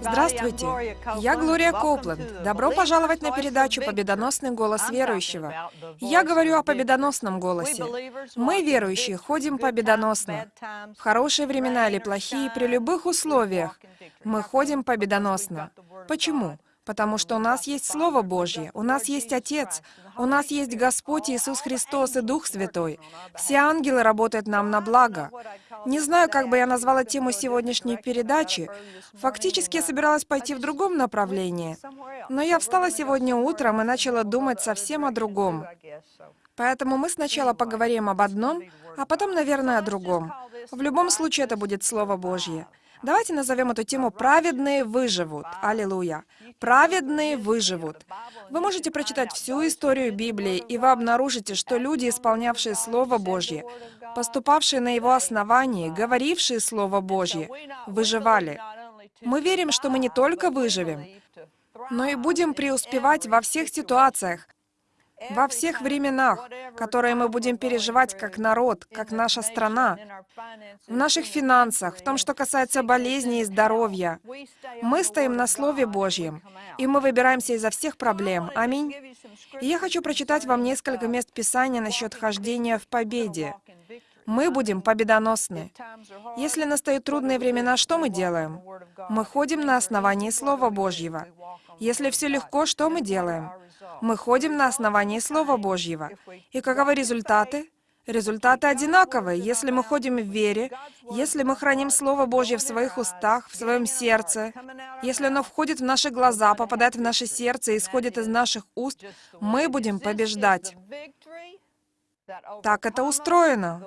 Здравствуйте, я Глория Коупленд. Добро пожаловать на передачу «Победоносный голос верующего». Я говорю о победоносном голосе. Мы, верующие, ходим победоносно. В хорошие времена или плохие, при любых условиях, мы ходим победоносно. Почему? Потому что у нас есть Слово Божье, у нас есть Отец, у нас есть Господь Иисус Христос и Дух Святой. Все ангелы работают нам на благо. Не знаю, как бы я назвала тему сегодняшней передачи. Фактически я собиралась пойти в другом направлении. Но я встала сегодня утром и начала думать совсем о другом. Поэтому мы сначала поговорим об одном, а потом, наверное, о другом. В любом случае, это будет Слово Божье. Давайте назовем эту тему «Праведные выживут». Аллилуйя. «Праведные выживут». Вы можете прочитать всю историю Библии, и вы обнаружите, что люди, исполнявшие Слово Божье, поступавшие на его основании, говорившие Слово Божье, выживали. Мы верим, что мы не только выживем, но и будем преуспевать во всех ситуациях, во всех временах, которые мы будем переживать как народ, как наша страна, в наших финансах, в том, что касается болезней и здоровья. Мы стоим на Слове Божьем, и мы выбираемся изо всех проблем. Аминь. И я хочу прочитать вам несколько мест Писания насчет хождения в победе. Мы будем победоносны. Если настают трудные времена, что мы делаем? Мы ходим на основании Слова Божьего. Если все легко, что мы делаем? Мы ходим на основании Слова Божьего. И каковы результаты? Результаты одинаковые. Если мы ходим в вере, если мы храним Слово Божье в своих устах, в своем сердце, если оно входит в наши глаза, попадает в наше сердце и исходит из наших уст, мы будем побеждать. Так это устроено.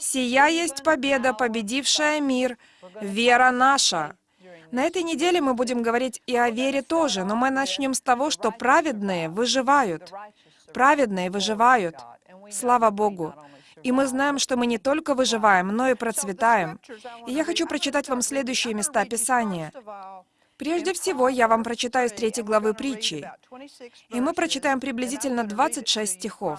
«Сия есть победа, победившая мир, вера наша». На этой неделе мы будем говорить и о вере тоже, но мы начнем с того, что праведные выживают. Праведные выживают. Слава Богу. И мы знаем, что мы не только выживаем, но и процветаем. И я хочу прочитать вам следующие места Писания. Прежде всего, я вам прочитаю с третьей главы притчи. И мы прочитаем приблизительно 26 стихов.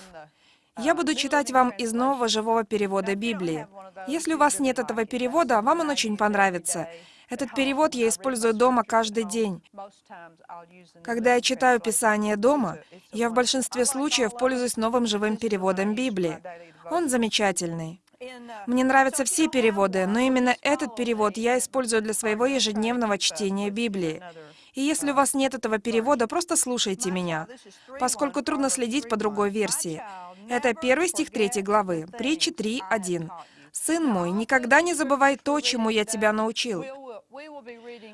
Я буду читать вам из нового живого перевода Библии. Если у вас нет этого перевода, вам он очень понравится. Этот перевод я использую дома каждый день. Когда я читаю Писание дома, я в большинстве случаев пользуюсь новым живым переводом Библии. Он замечательный. Мне нравятся все переводы, но именно этот перевод я использую для своего ежедневного чтения Библии. И если у вас нет этого перевода, просто слушайте меня, поскольку трудно следить по другой версии. Это первый стих третьей главы, притчи 3.1. «Сын мой, никогда не забывай то, чему я тебя научил,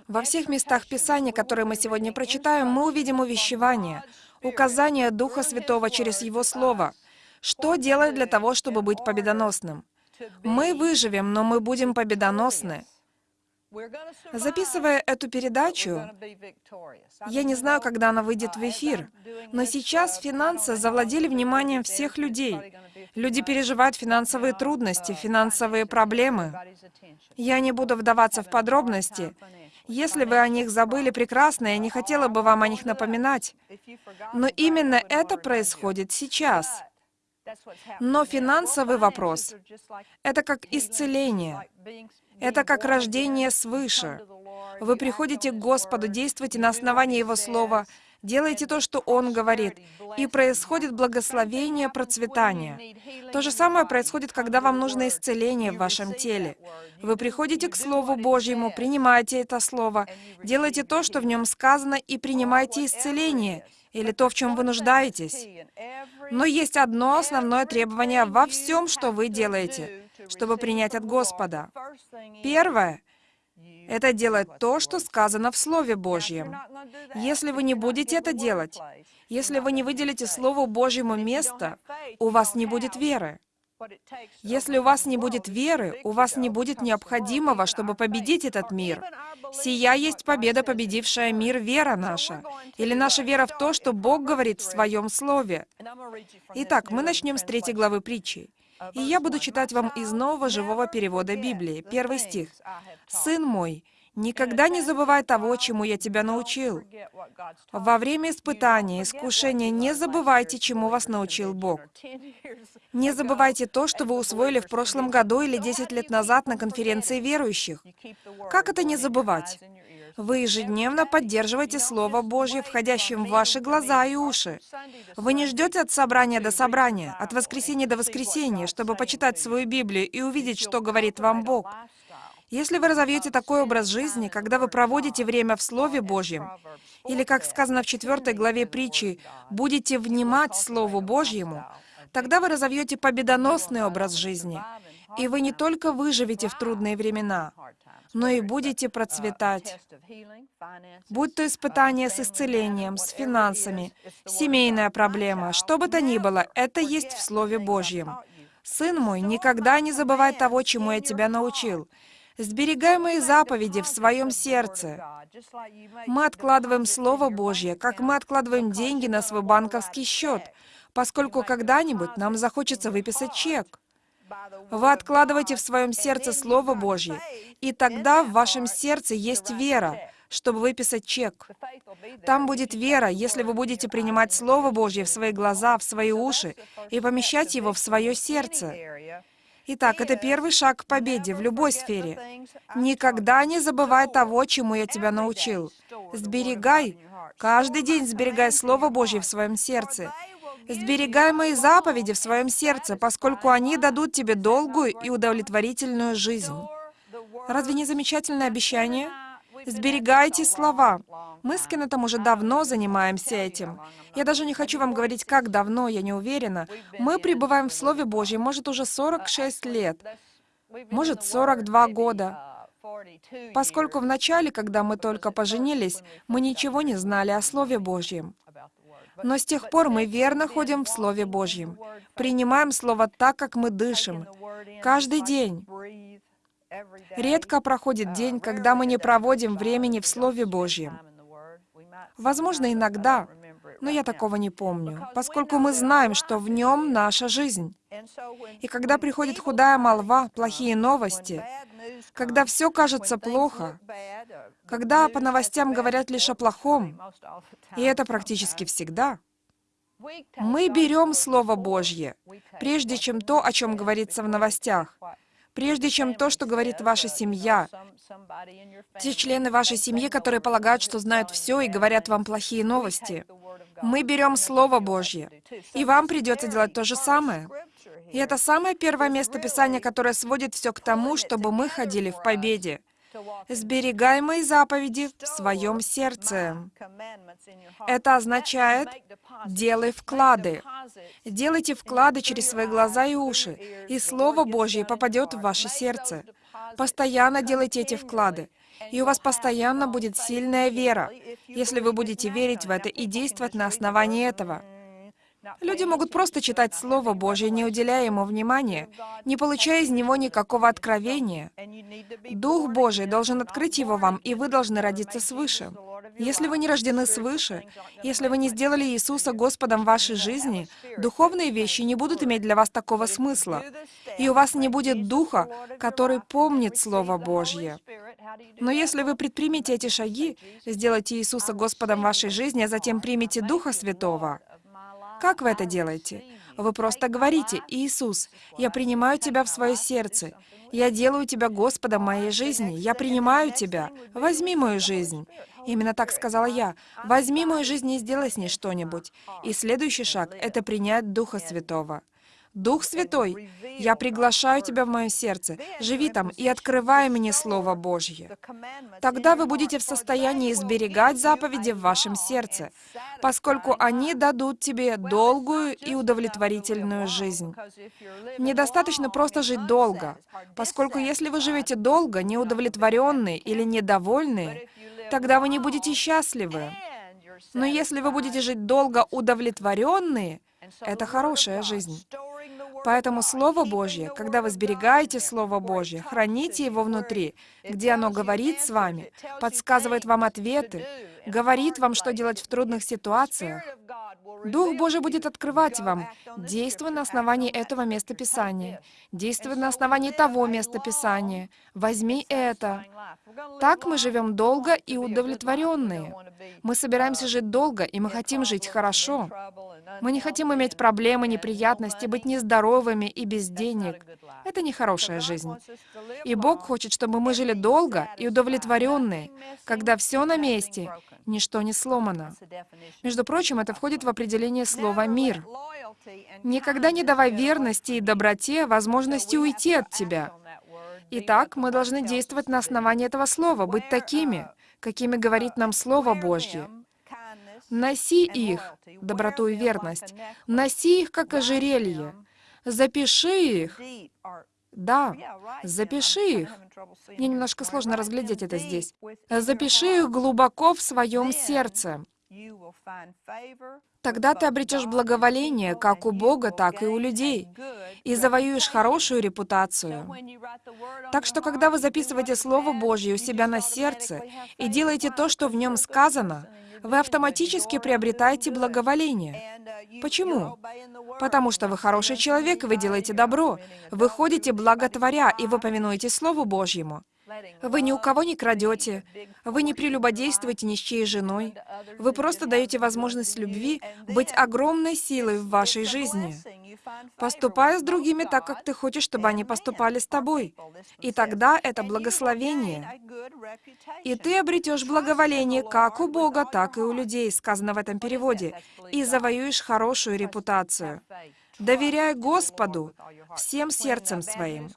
во всех местах Писания, которые мы сегодня прочитаем, мы увидим увещевание, указание Духа Святого через Его Слово. Что делать для того, чтобы быть победоносным? Мы выживем, но мы будем победоносны. Записывая эту передачу, я не знаю, когда она выйдет в эфир, но сейчас финансы завладели вниманием всех людей. Люди переживают финансовые трудности, финансовые проблемы. Я не буду вдаваться в подробности. Если вы о них забыли, прекрасно, я не хотела бы вам о них напоминать. Но именно это происходит сейчас. Но финансовый вопрос — это как исцеление, это как рождение свыше. Вы приходите к Господу, действуете на основании Его Слова, делайте то, что Он говорит, и происходит благословение, процветание. То же самое происходит, когда вам нужно исцеление в вашем теле. Вы приходите к Слову Божьему, принимаете это Слово, делайте то, что в нем сказано, и принимайте исцеление, или то, в чем вы нуждаетесь. Но есть одно основное требование во всем, что вы делаете, чтобы принять от Господа. Первое — это делать то, что сказано в Слове Божьем. Если вы не будете это делать, если вы не выделите Слову Божьему место, у вас не будет веры. Если у вас не будет веры, у вас не будет необходимого, чтобы победить этот мир. Сия есть победа, победившая мир, вера наша. Или наша вера в то, что Бог говорит в Своем Слове. Итак, мы начнем с третьей главы притчи. И я буду читать вам из нового живого перевода Библии, первый стих. «Сын мой, Никогда не забывай того, чему я тебя научил. Во время испытания, искушения не забывайте, чему вас научил Бог. Не забывайте то, что вы усвоили в прошлом году или 10 лет назад на конференции верующих. Как это не забывать? Вы ежедневно поддерживаете Слово Божье, входящим в ваши глаза и уши. Вы не ждете от собрания до собрания, от воскресенья до воскресенья, чтобы почитать свою Библию и увидеть, что говорит вам Бог. Если вы разовьете такой образ жизни, когда вы проводите время в Слове Божьем, или, как сказано в 4 главе притчи, будете внимать Слову Божьему, тогда вы разовьете победоносный образ жизни, и вы не только выживете в трудные времена, но и будете процветать. Будь то испытание с исцелением, с финансами, семейная проблема, что бы то ни было, это есть в Слове Божьем. «Сын мой, никогда не забывай того, чему я тебя научил. Сберегай мои заповеди в своем сердце». Мы откладываем Слово Божье, как мы откладываем деньги на свой банковский счет, поскольку когда-нибудь нам захочется выписать чек. Вы откладываете в своем сердце Слово Божье, и тогда в вашем сердце есть вера, чтобы выписать чек. Там будет вера, если вы будете принимать Слово Божье в свои глаза, в свои уши и помещать его в свое сердце. Итак, это первый шаг к победе в любой сфере. Никогда не забывай того, чему я тебя научил. Сберегай, каждый день сберегай Слово Божье в своем сердце. Сберегай мои заповеди в своем сердце, поскольку они дадут тебе долгую и удовлетворительную жизнь. Разве не замечательное обещание? Сберегайте слова. Мы с Кеннетом уже давно занимаемся этим. Я даже не хочу вам говорить, как давно, я не уверена. Мы пребываем в Слове Божьем, может, уже 46 лет, может, 42 года. Поскольку в начале, когда мы только поженились, мы ничего не знали о Слове Божьем. Но с тех пор мы верно ходим в Слове Божьем, принимаем Слово так, как мы дышим, каждый день. Редко проходит день, когда мы не проводим времени в Слове Божьем. Возможно, иногда, но я такого не помню, поскольку мы знаем, что в нем наша жизнь. И когда приходит худая молва, плохие новости, когда все кажется плохо, когда по новостям говорят лишь о плохом, и это практически всегда, мы берем Слово Божье, прежде чем то, о чем говорится в новостях прежде чем то, что говорит ваша семья. Те члены вашей семьи, которые полагают, что знают все и говорят вам плохие новости. Мы берем Слово Божье, и вам придется делать то же самое. И это самое первое место Писания, которое сводит все к тому, чтобы мы ходили в победе. «Сберегай мои заповеди в своем сердце». Это означает «делай вклады». Делайте вклады через свои глаза и уши, и Слово Божье попадет в ваше сердце. Постоянно делайте эти вклады, и у вас постоянно будет сильная вера, если вы будете верить в это и действовать на основании этого. Люди могут просто читать Слово Божье, не уделяя ему внимания, не получая из него никакого откровения. Дух Божий должен открыть его вам, и вы должны родиться свыше. Если вы не рождены свыше, если вы не сделали Иисуса Господом вашей жизни, духовные вещи не будут иметь для вас такого смысла, и у вас не будет Духа, который помнит Слово Божье. Но если вы предпримете эти шаги, сделайте Иисуса Господом вашей жизни, а затем примете Духа Святого, как вы это делаете? Вы просто говорите, «Иисус, я принимаю Тебя в свое сердце. Я делаю Тебя Господом моей жизни. Я принимаю Тебя. Возьми мою жизнь». Именно так сказала я. «Возьми мою жизнь и сделай с ней что-нибудь». И следующий шаг — это принять Духа Святого. Дух Святой, я приглашаю Тебя в мое сердце, живи там и открывай мне Слово Божье. Тогда вы будете в состоянии сберегать заповеди в вашем сердце, поскольку они дадут тебе долгую и удовлетворительную жизнь. Недостаточно просто жить долго, поскольку если вы живете долго, неудовлетворенные или недовольные, тогда вы не будете счастливы. Но если вы будете жить долго удовлетворенные, это хорошая жизнь. Поэтому Слово Божье, когда вы сберегаете Слово Божье, храните его внутри, где оно говорит с вами, подсказывает вам ответы, говорит вам, что делать в трудных ситуациях, Дух Божий будет открывать вам, действуя на основании этого места Писания, действуя на основании того места Писания. Возьми это. Так мы живем долго и удовлетворенные. Мы собираемся жить долго, и мы хотим жить хорошо. Мы не хотим иметь проблемы, неприятности, быть нездоровыми и без денег. Это не хорошая жизнь. И Бог хочет, чтобы мы жили долго и удовлетворенные, когда все на месте, ничто не сломано. Между прочим, это входит в определение слова «мир». Никогда не давай верности и доброте возможности уйти от тебя. Итак, мы должны действовать на основании этого слова, быть такими, какими говорит нам Слово Божье. Носи их, доброту и верность, носи их, как ожерелье, запиши их. Да, запиши их. Мне немножко сложно разглядеть это здесь. Запиши их глубоко в своем сердце. Тогда ты обретешь благоволение как у Бога, так и у людей, и завоюешь хорошую репутацию. Так что, когда вы записываете Слово Божье у себя на сердце и делаете то, что в нем сказано, вы автоматически приобретаете благоволение. Почему? Потому что вы хороший человек, вы делаете добро. Вы ходите благотворя, и вы повинуете Слову Божьему. Вы ни у кого не крадете, вы не прелюбодействуете ни с чьей женой. Вы просто даете возможность любви быть огромной силой в вашей жизни. Поступая с другими так, как ты хочешь, чтобы они поступали с тобой. И тогда это благословение. И ты обретешь благоволение как у Бога, так и у людей, сказано в этом переводе, и завоюешь хорошую репутацию. Доверяй Господу всем сердцем своим.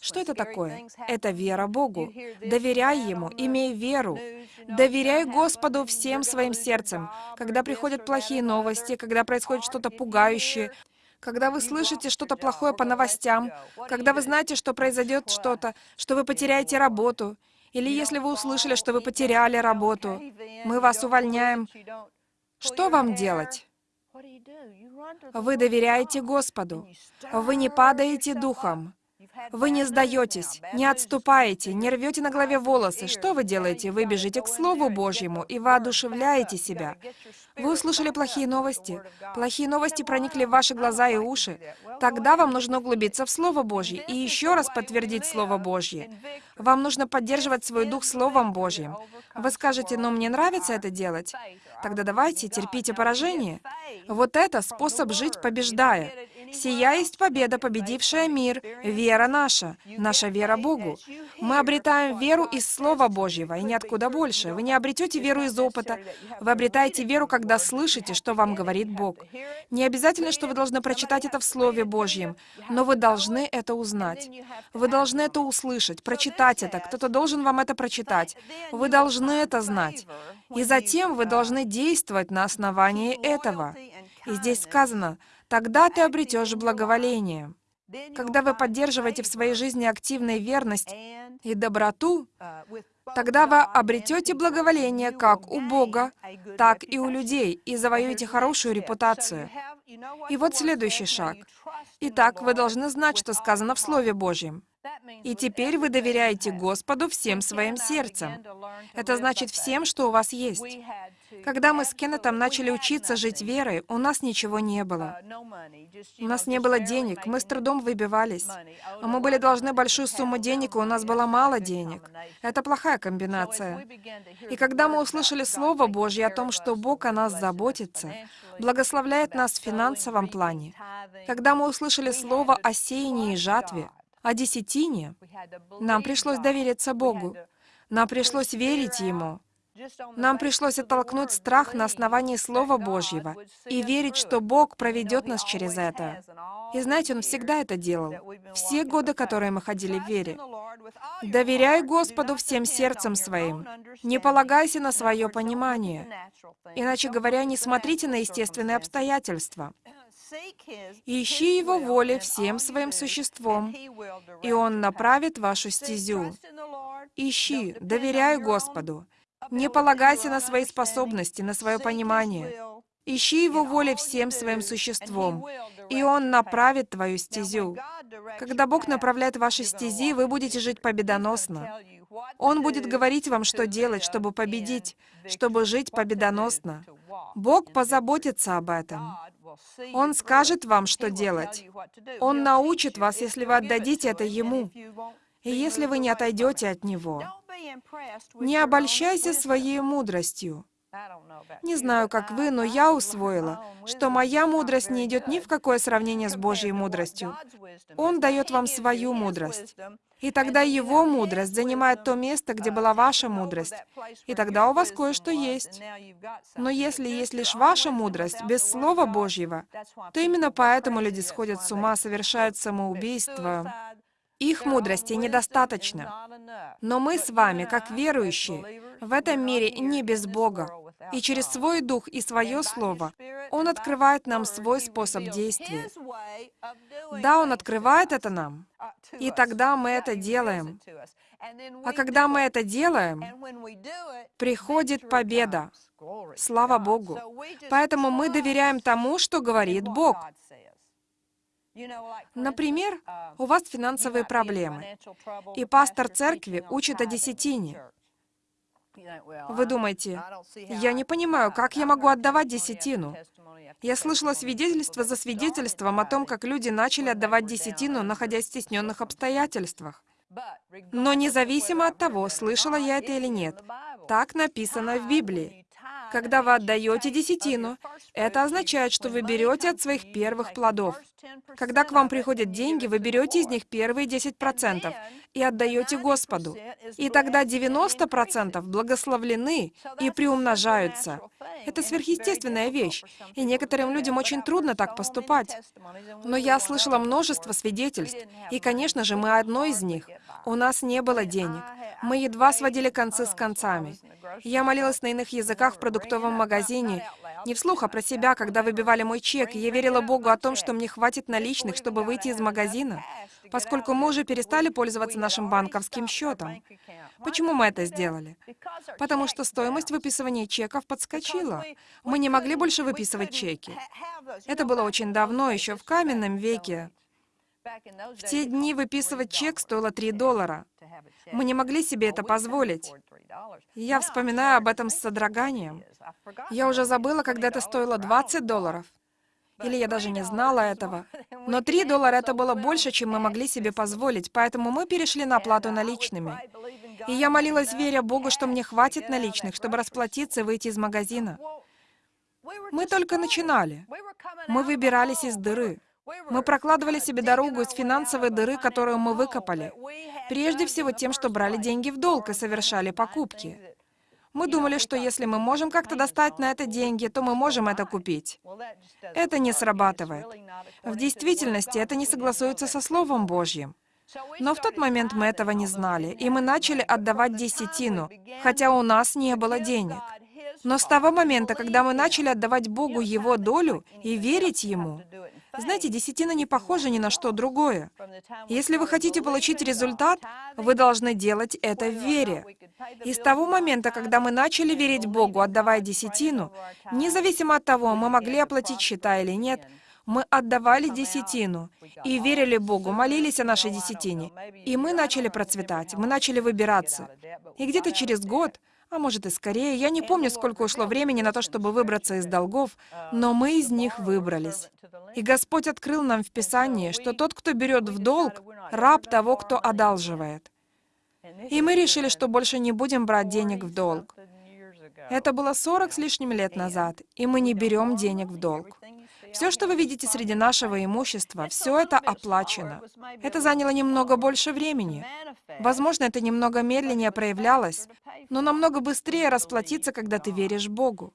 Что это такое? Это вера Богу. Доверяй Ему, имей веру. Доверяй Господу всем своим сердцем. Когда приходят плохие новости, когда происходит что-то пугающее, когда вы слышите что-то плохое по новостям, когда вы знаете, что произойдет что-то, что вы потеряете работу, или если вы услышали, что вы потеряли работу, мы вас увольняем, что вам делать? Вы доверяете Господу. Вы не падаете духом. Вы не сдаетесь, не отступаете, не рвете на голове волосы. Что вы делаете? Вы бежите к Слову Божьему и воодушевляете себя. Вы услышали плохие новости. Плохие новости проникли в ваши глаза и уши. Тогда вам нужно углубиться в Слово Божье и еще раз подтвердить Слово Божье. Вам нужно поддерживать свой дух Словом Божьим. Вы скажете, но мне нравится это делать. Тогда давайте, терпите поражение. Вот это способ жить, побеждая. Сия есть победа, победившая мир, вера наша, наша вера Богу. Мы обретаем веру из Слова Божьего, и ниоткуда больше. Вы не обретете веру из опыта. Вы обретаете веру, когда слышите, что вам говорит Бог. Не обязательно, что вы должны прочитать это в Слове Божьем, но вы должны это узнать. Вы должны это услышать, прочитать это. Кто-то должен вам это прочитать. Вы должны это знать. И затем вы должны действовать на основании этого. И здесь сказано, тогда ты обретешь благоволение. Когда вы поддерживаете в своей жизни активную верность и доброту, тогда вы обретете благоволение как у Бога, так и у людей, и завоюете хорошую репутацию. И вот следующий шаг. Итак, вы должны знать, что сказано в Слове Божьем. И теперь вы доверяете Господу всем своим сердцем. Это значит всем, что у вас есть. Когда мы с Кеннетом начали учиться жить верой, у нас ничего не было. У нас не было денег, мы с трудом выбивались. Мы были должны большую сумму денег, и у нас было мало денег. Это плохая комбинация. И когда мы услышали Слово Божье о том, что Бог о нас заботится, благословляет нас в финансовом плане, когда мы услышали Слово о сеянии и жатве, о десятине, нам пришлось довериться Богу. Нам пришлось верить Ему. Нам пришлось оттолкнуть страх на основании Слова Божьего и верить, что Бог проведет нас через это. И знаете, Он всегда это делал. Все годы, которые мы ходили в вере. Доверяй Господу всем сердцем своим. Не полагайся на свое понимание. Иначе говоря, не смотрите на естественные обстоятельства. Ищи Его воли всем своим существом, и Он направит вашу стезю. Ищи, доверяй Господу. Не полагайся на свои способности, на свое понимание. Ищи Его воли всем своим существом, и Он направит твою стезю. Когда Бог направляет ваши стези, вы будете жить победоносно. Он будет говорить вам, что делать, чтобы победить, чтобы жить победоносно. Бог позаботится об этом. Он скажет вам, что делать. Он научит вас, если вы отдадите это Ему. И если вы не отойдете от Него, не обольщайся своей мудростью. Не знаю, как вы, но я усвоила, что моя мудрость не идет ни в какое сравнение с Божьей мудростью. Он дает вам свою мудрость. И тогда его мудрость занимает то место, где была ваша мудрость. И тогда у вас кое-что есть. Но если есть лишь ваша мудрость, без Слова Божьего, то именно поэтому люди сходят с ума, совершают самоубийство, их мудрости недостаточно. Но мы с вами, как верующие, в этом мире не без Бога. И через свой дух и свое слово Он открывает нам свой способ действия. Да, Он открывает это нам. И тогда мы это делаем. А когда мы это делаем, приходит победа. Слава Богу. Поэтому мы доверяем тому, что говорит Бог. Например, у вас финансовые проблемы, и пастор церкви учит о десятине. Вы думаете, я не понимаю, как я могу отдавать десятину? Я слышала свидетельство за свидетельством о том, как люди начали отдавать десятину, находясь в стесненных обстоятельствах. Но независимо от того, слышала я это или нет, так написано в Библии. Когда вы отдаете десятину, это означает, что вы берете от своих первых плодов. Когда к вам приходят деньги, вы берете из них первые 10% и отдаете Господу. И тогда 90% благословлены и приумножаются. Это сверхъестественная вещь, и некоторым людям очень трудно так поступать. Но я слышала множество свидетельств, и, конечно же, мы одно из них. У нас не было денег. Мы едва сводили концы с концами. Я молилась на иных языках в продуктовом магазине, не вслух, а про себя, когда выбивали мой чек, и я верила Богу о том, что мне хватит наличных, чтобы выйти из магазина, поскольку мы уже перестали пользоваться нашим банковским счетом. Почему мы это сделали? Потому что стоимость выписывания чеков подскочила. Мы не могли больше выписывать чеки. Это было очень давно, еще в каменном веке. В те дни выписывать чек стоило 3 доллара. Мы не могли себе это позволить. Я вспоминаю об этом с содроганием. Я уже забыла, когда это стоило 20 долларов. Или я даже не знала этого. Но 3 доллара это было больше, чем мы могли себе позволить, поэтому мы перешли на оплату наличными. И я молилась, веря Богу, что мне хватит наличных, чтобы расплатиться и выйти из магазина. Мы только начинали. Мы выбирались из дыры. Мы прокладывали себе дорогу из финансовой дыры, которую мы выкопали. Прежде всего тем, что брали деньги в долг и совершали покупки. Мы думали, что если мы можем как-то достать на это деньги, то мы можем это купить. Это не срабатывает. В действительности это не согласуется со Словом Божьим. Но в тот момент мы этого не знали, и мы начали отдавать десятину, хотя у нас не было денег. Но с того момента, когда мы начали отдавать Богу Его долю и верить Ему, знаете, десятина не похожа ни на что другое. Если вы хотите получить результат, вы должны делать это в вере. И с того момента, когда мы начали верить Богу, отдавая десятину, независимо от того, мы могли оплатить счета или нет, мы отдавали десятину и верили Богу, молились о нашей десятине. И мы начали процветать, мы начали выбираться. И где-то через год а может и скорее. Я не помню, сколько ушло времени на то, чтобы выбраться из долгов, но мы из них выбрались. И Господь открыл нам в Писании, что тот, кто берет в долг, раб того, кто одалживает. И мы решили, что больше не будем брать денег в долг. Это было 40 с лишним лет назад, и мы не берем денег в долг. Все, что вы видите среди нашего имущества, все это оплачено. Это заняло немного больше времени. Возможно, это немного медленнее проявлялось, но намного быстрее расплатиться, когда ты веришь Богу.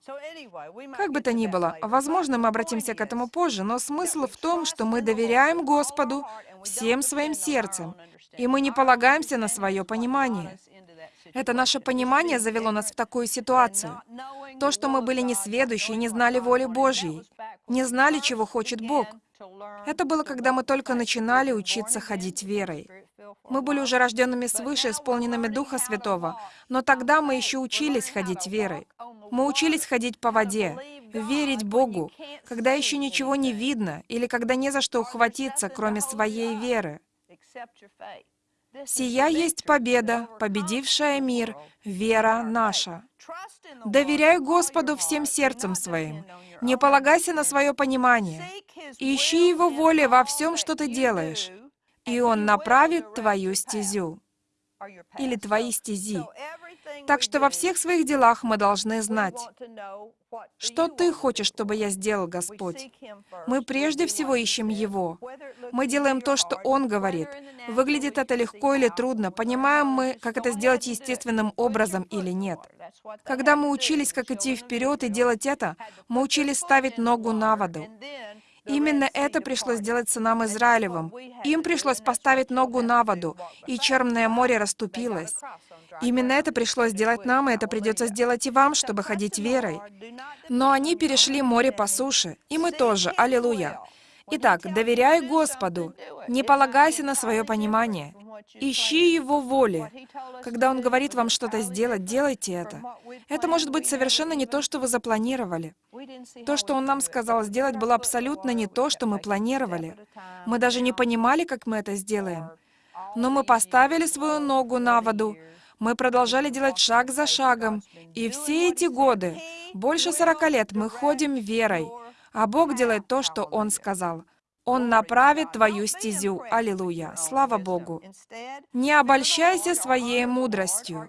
Как бы то ни было, возможно, мы обратимся к этому позже, но смысл в том, что мы доверяем Господу всем своим сердцем, и мы не полагаемся на свое понимание. Это наше понимание завело нас в такую ситуацию. То, что мы были несведущие, не знали воли Божьей, не знали, чего хочет Бог. Это было, когда мы только начинали учиться ходить верой. Мы были уже рожденными свыше, исполненными Духа Святого, но тогда мы еще учились ходить верой. Мы учились ходить по воде, верить Богу, когда еще ничего не видно или когда не за что ухватиться, кроме своей веры. Сия есть победа, победившая мир, вера наша. Доверяй Господу всем сердцем своим. Не полагайся на свое понимание. Ищи Его воли во всем, что ты делаешь, и Он направит твою стезю или твои стези. Так что во всех своих делах мы должны знать, что Ты хочешь, чтобы я сделал, Господь? Мы прежде всего ищем Его. Мы делаем то, что Он говорит. Выглядит это легко или трудно, понимаем мы, как это сделать естественным образом или нет. Когда мы учились, как идти вперед и делать это, мы учились ставить ногу на воду. Именно это пришлось сделать сынам Израилевым. Им пришлось поставить ногу на воду, и Черное море расступилось. Именно это пришлось сделать нам, и это придется сделать и вам, чтобы ходить верой. Но они перешли море по суше, и мы тоже. Аллилуйя. Итак, доверяй Господу, не полагайся на свое понимание. Ищи Его воли. Когда Он говорит вам что-то сделать, делайте это. Это может быть совершенно не то, что вы запланировали. То, что Он нам сказал сделать, было абсолютно не то, что мы планировали. Мы даже не понимали, как мы это сделаем. Но мы поставили свою ногу на воду, мы продолжали делать шаг за шагом, и все эти годы, больше 40 лет, мы ходим верой, а Бог делает то, что Он сказал. Он направит твою стезю. Аллилуйя. Слава Богу. Не обольщайся своей мудростью.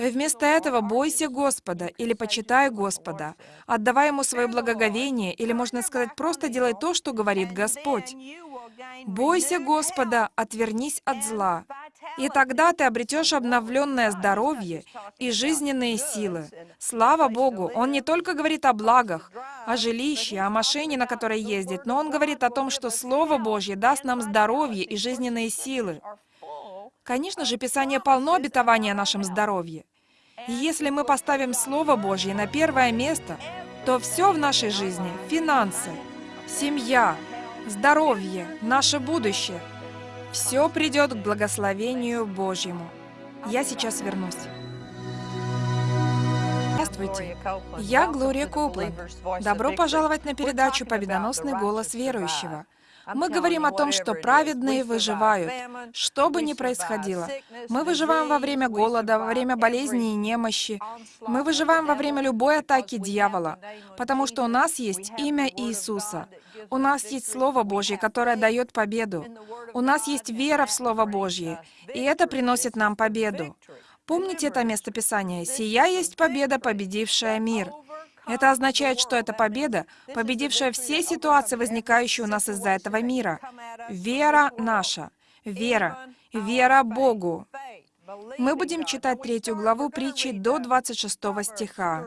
Вместо этого бойся Господа или почитай Господа. Отдавай Ему свое благоговение, или, можно сказать, просто делай то, что говорит Господь. Бойся Господа, отвернись от зла. И тогда ты обретешь обновленное здоровье и жизненные силы. Слава Богу, Он не только говорит о благах, о жилище, о машине, на которой ездит, но Он говорит о том, что Слово Божье даст нам здоровье и жизненные силы. Конечно же, Писание полно обетования о нашем здоровье. И если мы поставим Слово Божье на первое место, то все в нашей жизни — финансы, семья, здоровье, наше будущее — все придет к благословению Божьему. Я сейчас вернусь. Здравствуйте. Я Глория Коупленд. Добро пожаловать на передачу «Победоносный голос верующего». Мы говорим о том, что праведные выживают, что бы ни происходило. Мы выживаем во время голода, во время болезни и немощи. Мы выживаем во время любой атаки дьявола, потому что у нас есть имя Иисуса. У нас есть Слово Божье, которое дает победу. У нас есть вера в Слово Божье, и это приносит нам победу. Помните это местописание? «Сия есть победа, победившая мир». Это означает, что это победа, победившая все ситуации, возникающие у нас из-за этого мира. Вера наша. Вера. Вера Богу. Мы будем читать третью главу притчи до 26 стиха.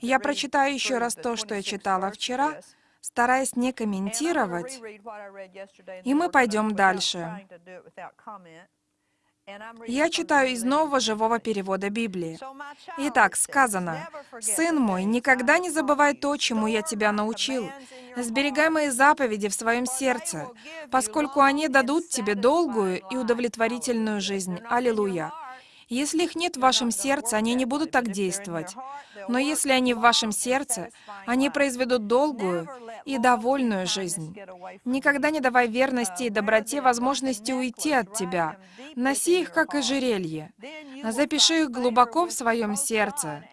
Я прочитаю еще раз то, что я читала вчера, стараясь не комментировать, и мы пойдем дальше. Я читаю из нового живого перевода Библии. Итак, сказано, «Сын мой, никогда не забывай то, чему я тебя научил. Сберегай мои заповеди в своем сердце, поскольку они дадут тебе долгую и удовлетворительную жизнь». Аллилуйя. Если их нет в вашем сердце, они не будут так действовать. Но если они в вашем сердце, они произведут долгую и довольную жизнь. Никогда не давай верности и доброте возможности уйти от тебя. Носи их, как ожерелье. Запиши их глубоко в своем сердце.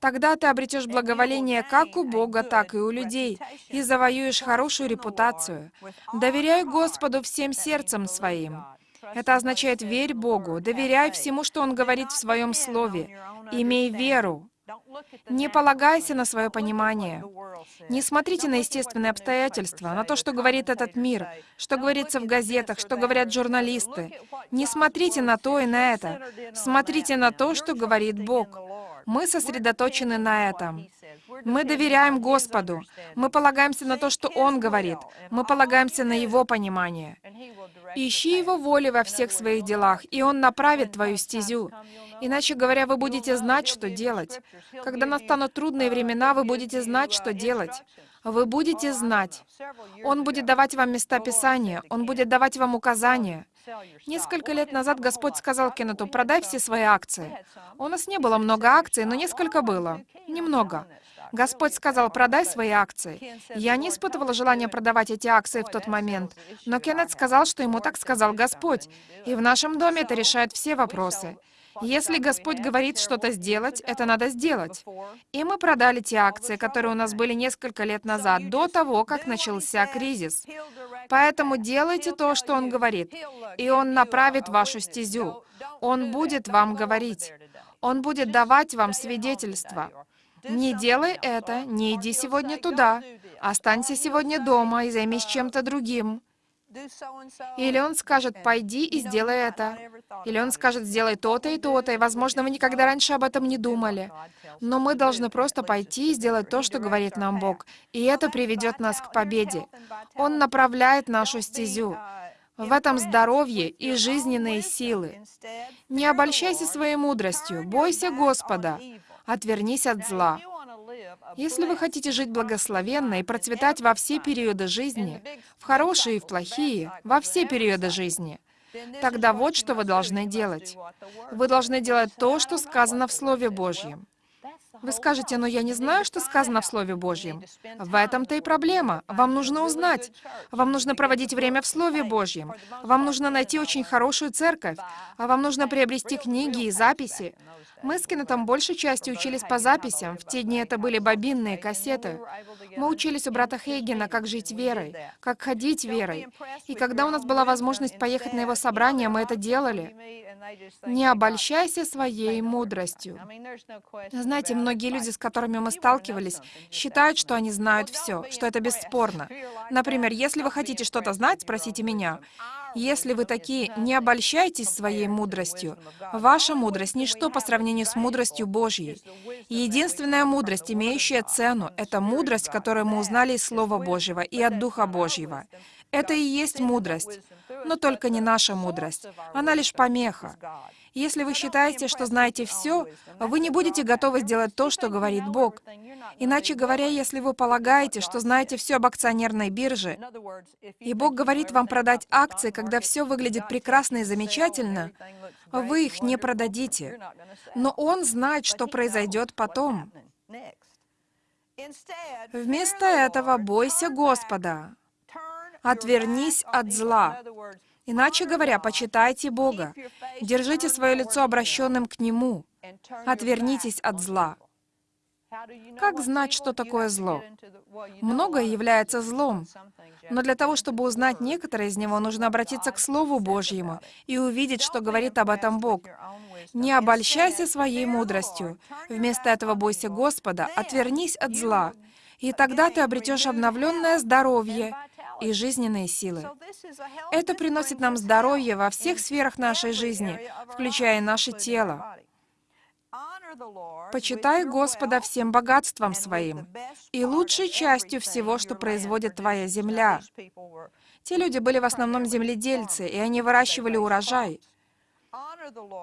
Тогда ты обретешь благоволение как у Бога, так и у людей, и завоюешь хорошую репутацию. Доверяй Господу всем сердцем своим. Это означает «верь Богу», доверяй всему, что Он говорит в Своем Слове, имей веру, не полагайся на свое понимание. Не смотрите на естественные обстоятельства, на то, что говорит этот мир, что говорится в газетах, что говорят журналисты. Не смотрите на то и на это. Смотрите на то, что говорит Бог. Мы сосредоточены на этом. Мы доверяем Господу. Мы полагаемся на то, что Он говорит. Мы полагаемся на Его понимание. Ищи Его воли во всех своих делах, и Он направит твою стезю. Иначе говоря, вы будете знать, что делать. Когда настанут трудные времена, вы будете знать, что делать. Вы будете знать. Он будет давать вам места Писания, Он будет давать вам указания. Несколько лет назад Господь сказал Кеннету, продай все свои акции. У нас не было много акций, но несколько было. Немного. Господь сказал, продай свои акции. Я не испытывала желания продавать эти акции в тот момент, но Кеннет сказал, что ему так сказал Господь. И в нашем доме это решает все вопросы. Если Господь говорит что-то сделать, это надо сделать. И мы продали те акции, которые у нас были несколько лет назад, до того, как начался кризис. Поэтому делайте то, что Он говорит, и Он направит вашу стезю. Он будет вам говорить. Он будет давать вам свидетельство. Не делай это, не иди сегодня туда, останься сегодня дома и займись чем-то другим. Или он скажет, пойди и сделай это. Или он скажет, сделай то-то и то-то, и, возможно, вы никогда раньше об этом не думали. Но мы должны просто пойти и сделать то, что говорит нам Бог. И это приведет нас к победе. Он направляет нашу стезю. В этом здоровье и жизненные силы. Не обольщайся своей мудростью, бойся Господа, отвернись от зла. Если вы хотите жить благословенно и процветать во все периоды жизни, в хорошие и в плохие, во все периоды жизни, тогда вот что вы должны делать. Вы должны делать то, что сказано в Слове Божьем. Вы скажете, но я не знаю, что сказано в Слове Божьем. В этом-то и проблема. Вам нужно узнать. Вам нужно проводить время в Слове Божьем. Вам нужно найти очень хорошую церковь. А вам нужно приобрести книги и записи. Мы с Кеннетом большей частью учились по записям. В те дни это были бобинные кассеты. Мы учились у брата Хейгена, как жить верой, как ходить верой. И когда у нас была возможность поехать на его собрание, мы это делали. Не обольщайся своей мудростью. Знаете, многие люди, с которыми мы сталкивались, считают, что они знают все, что это бесспорно. Например, если вы хотите что-то знать, спросите меня. Если вы такие, не обольщайтесь своей мудростью. Ваша мудрость — ничто по сравнению с мудростью Божьей. Единственная мудрость, имеющая цену, — это мудрость, которую мы узнали из Слова Божьего и от Духа Божьего. Это и есть мудрость, но только не наша мудрость. Она лишь помеха. Если вы считаете, что знаете все, вы не будете готовы сделать то, что говорит Бог. Иначе говоря, если вы полагаете, что знаете все об акционерной бирже, и Бог говорит вам продать акции, когда все выглядит прекрасно и замечательно, вы их не продадите. Но Он знает, что произойдет потом. Вместо этого бойся Господа. Отвернись от зла. Иначе говоря, почитайте Бога. Держите свое лицо обращенным к Нему. Отвернитесь от зла. Как знать, что такое зло? Многое является злом. Но для того, чтобы узнать некоторые из него, нужно обратиться к Слову Божьему и увидеть, что говорит об этом Бог. Не обольщайся своей мудростью. Вместо этого бойся Господа, отвернись от зла. И тогда ты обретешь обновленное здоровье и жизненные силы. Это приносит нам здоровье во всех сферах нашей жизни, включая наше тело. Почитай Господа всем богатством своим и лучшей частью всего, что производит твоя земля. Те люди были в основном земледельцы, и они выращивали урожай.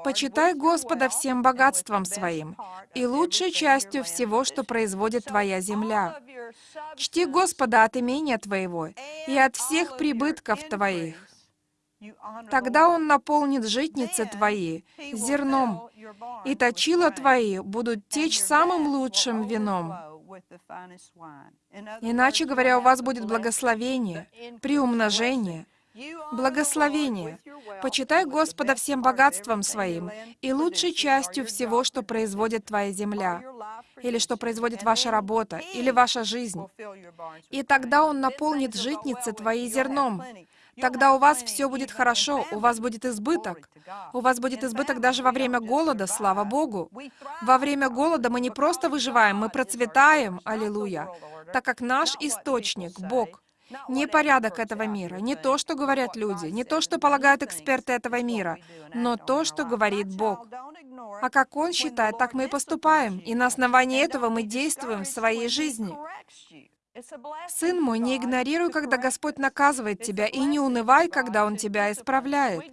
Почитай Господа всем богатством своим и лучшей частью всего, что производит твоя земля. Чти Господа от имения твоего и от всех прибытков твоих. Тогда Он наполнит житницы твои зерном, и точила твои будут течь самым лучшим вином. Иначе говоря, у вас будет благословение, приумножение, благословение. Почитай Господа всем богатством своим и лучшей частью всего, что производит твоя земля, или что производит ваша работа, или ваша жизнь. И тогда Он наполнит житницы твои зерном, Тогда у вас все будет хорошо, у вас будет избыток. У вас будет избыток даже во время голода, слава Богу. Во время голода мы не просто выживаем, мы процветаем, аллилуйя, так как наш источник — Бог. Не порядок этого мира, не то, что говорят люди, не то, что полагают эксперты этого мира, но то, что говорит Бог. А как Он считает, так мы и поступаем, и на основании этого мы действуем в своей жизни. Сын мой, не игнорируй, когда Господь наказывает тебя, и не унывай, когда Он тебя исправляет.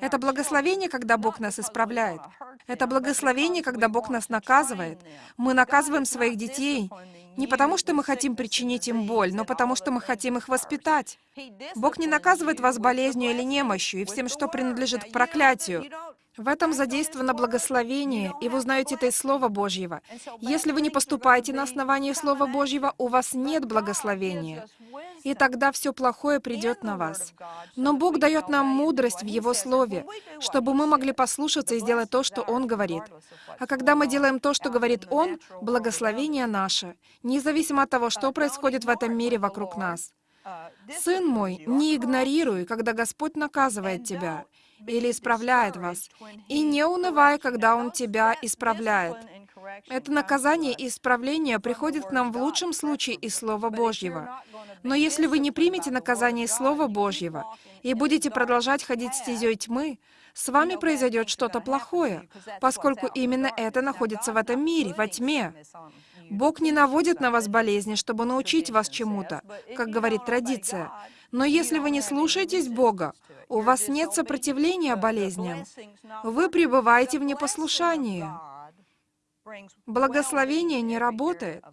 Это благословение, когда Бог нас исправляет. Это благословение, когда Бог нас наказывает. Мы наказываем своих детей не потому, что мы хотим причинить им боль, но потому, что мы хотим их воспитать. Бог не наказывает вас болезнью или немощью и всем, что принадлежит к проклятию. В этом задействовано благословение, и вы узнаете это из Слова Божьего. Если вы не поступаете на основании Слова Божьего, у вас нет благословения. И тогда все плохое придет на вас. Но Бог дает нам мудрость в Его Слове, чтобы мы могли послушаться и сделать то, что Он говорит. А когда мы делаем то, что говорит Он, благословение наше, независимо от того, что происходит в этом мире вокруг нас. Сын мой, не игнорируй, когда Господь наказывает тебя, или исправляет вас. И не унывай, когда Он тебя исправляет. Это наказание и исправление приходит к нам в лучшем случае из Слова Божьего. Но если вы не примете наказание из Слова Божьего и будете продолжать ходить стезей тьмы, с вами произойдет что-то плохое, поскольку именно это находится в этом мире, во тьме. Бог не наводит на вас болезни, чтобы научить вас чему-то, как говорит традиция. Но если вы не слушаетесь Бога, у вас нет сопротивления болезням. Вы пребываете в непослушании. Благословение не работает.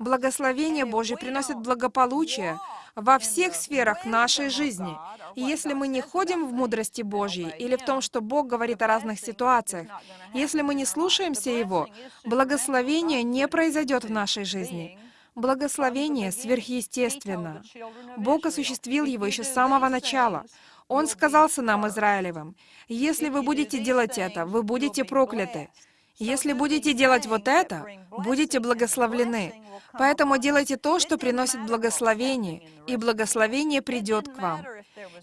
Благословение Божье приносит благополучие во всех сферах нашей жизни. И если мы не ходим в мудрости Божьей или в том, что Бог говорит о разных ситуациях, если мы не слушаемся Его, благословение не произойдет в нашей жизни. Благословение сверхъестественно. Бог осуществил его еще с самого начала. Он сказал сынам Израилевым, «Если вы будете делать это, вы будете прокляты. Если будете делать вот это, будете благословлены. Поэтому делайте то, что приносит благословение, и благословение придет к вам.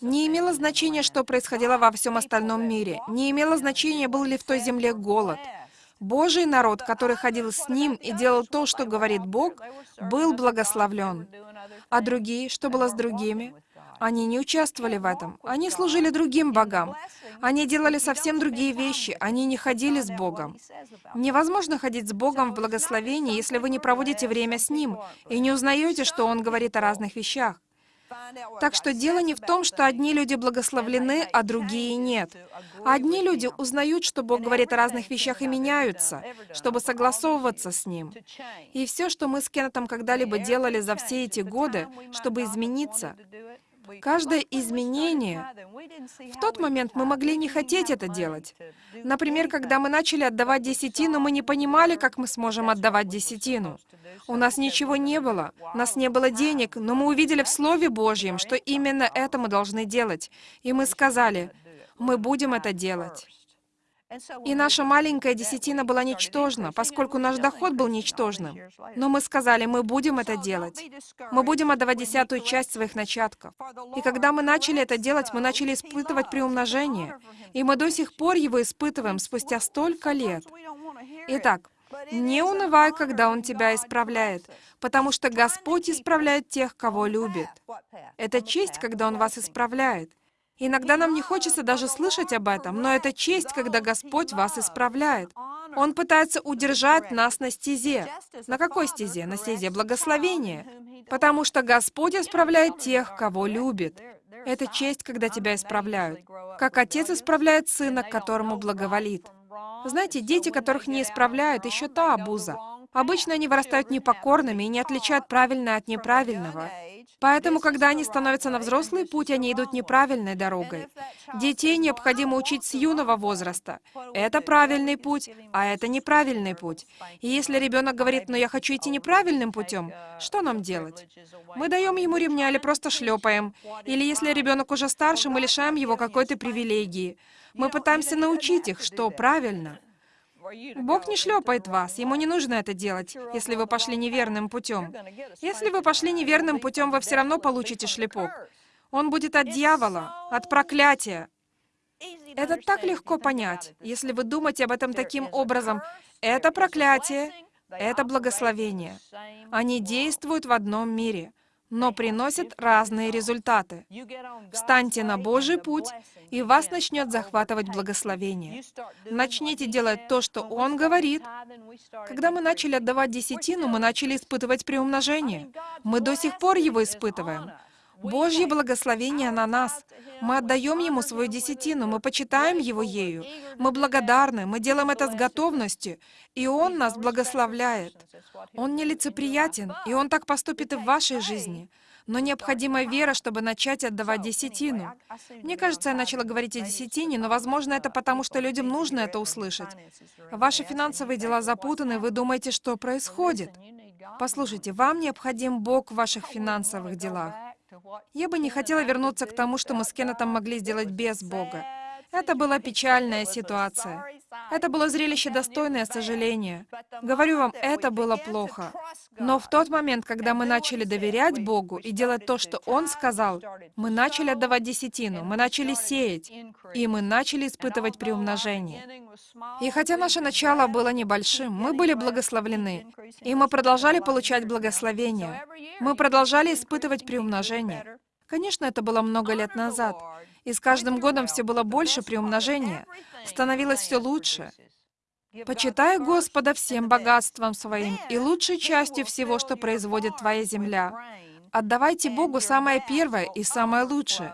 Не имело значения, что происходило во всем остальном мире. Не имело значения, был ли в той земле голод. Божий народ, который ходил с Ним и делал то, что говорит Бог, был благословлен. А другие, что было с другими? Они не участвовали в этом. Они служили другим богам. Они делали совсем другие вещи. Они не ходили с Богом. Невозможно ходить с Богом в благословении, если вы не проводите время с Ним и не узнаете, что Он говорит о разных вещах. Так что дело не в том, что одни люди благословлены, а другие нет. Одни люди узнают, что Бог говорит о разных вещах и меняются, чтобы согласовываться с Ним. И все, что мы с Кеннетом когда-либо делали за все эти годы, чтобы измениться, Каждое изменение... В тот момент мы могли не хотеть это делать. Например, когда мы начали отдавать десятину, мы не понимали, как мы сможем отдавать десятину. У нас ничего не было, у нас не было денег, но мы увидели в Слове Божьем, что именно это мы должны делать. И мы сказали, мы будем это делать. И наша маленькая десятина была ничтожна, поскольку наш доход был ничтожным. Но мы сказали, мы будем это делать. Мы будем отдавать десятую часть своих начатков. И когда мы начали это делать, мы начали испытывать приумножение. И мы до сих пор его испытываем спустя столько лет. Итак, не унывай, когда Он тебя исправляет, потому что Господь исправляет тех, кого любит. Это честь, когда Он вас исправляет. Иногда нам не хочется даже слышать об этом, но это честь, когда Господь вас исправляет. Он пытается удержать нас на стезе. На какой стезе? На стезе благословения. Потому что Господь исправляет тех, кого любит. Это честь, когда тебя исправляют. Как отец исправляет сына, которому благоволит. Знаете, дети, которых не исправляют, еще та обуза. Обычно они вырастают непокорными и не отличают правильное от неправильного. Поэтому, когда они становятся на взрослый путь, они идут неправильной дорогой. Детей необходимо учить с юного возраста. Это правильный путь, а это неправильный путь. И если ребенок говорит, но я хочу идти неправильным путем, что нам делать? Мы даем ему ремня или просто шлепаем. Или если ребенок уже старше, мы лишаем его какой-то привилегии. Мы пытаемся научить их, что правильно. Бог не шлепает вас, Ему не нужно это делать, если вы пошли неверным путем. Если вы пошли неверным путем, вы все равно получите шлепок. Он будет от дьявола, от проклятия. Это так легко понять, если вы думаете об этом таким образом. Это проклятие, это благословение. Они действуют в одном мире но приносят разные результаты. Встаньте на Божий путь, и вас начнет захватывать благословение. Начните делать то, что Он говорит. Когда мы начали отдавать десятину, мы начали испытывать приумножение. Мы до сих пор его испытываем. Божье благословение на нас. Мы отдаем Ему свою десятину, мы почитаем Его ею. Мы благодарны, мы делаем это с готовностью, и Он нас благословляет. Он нелицеприятен, и Он так поступит и в вашей жизни. Но необходима вера, чтобы начать отдавать десятину. Мне кажется, я начала говорить о десятине, но, возможно, это потому, что людям нужно это услышать. Ваши финансовые дела запутаны, вы думаете, что происходит. Послушайте, вам необходим Бог в ваших финансовых делах. Я бы не хотела вернуться к тому, что мы с Кеннетом могли сделать без Бога. Это была печальная ситуация. Это было зрелище достойное сожаления. Говорю вам, это было плохо. Но в тот момент, когда мы начали доверять Богу и делать то, что Он сказал, мы начали отдавать десятину, мы начали сеять, и мы начали испытывать приумножение. И хотя наше начало было небольшим, мы были благословлены, и мы продолжали получать благословение. Мы продолжали испытывать приумножение. Конечно, это было много лет назад, и с каждым годом все было больше приумножения, становилось все лучше. Почитай Господа всем богатством своим и лучшей частью всего, что производит твоя земля. Отдавайте Богу самое первое и самое лучшее.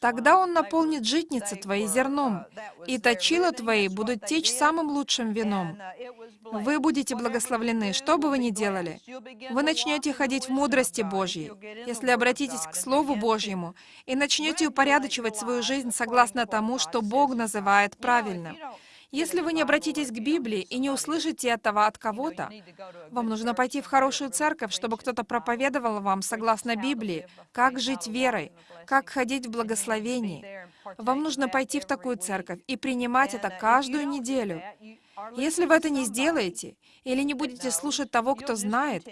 Тогда Он наполнит житницы твои зерном, и точила твои будут течь самым лучшим вином. Вы будете благословлены, что бы вы ни делали. Вы начнете ходить в мудрости Божьей, если обратитесь к Слову Божьему, и начнете упорядочивать свою жизнь согласно тому, что Бог называет правильным. Если вы не обратитесь к Библии и не услышите этого от кого-то, вам нужно пойти в хорошую церковь, чтобы кто-то проповедовал вам, согласно Библии, как жить верой, как ходить в благословении. Вам нужно пойти в такую церковь и принимать это каждую неделю. Если вы это не сделаете, или не будете слушать того, кто знает,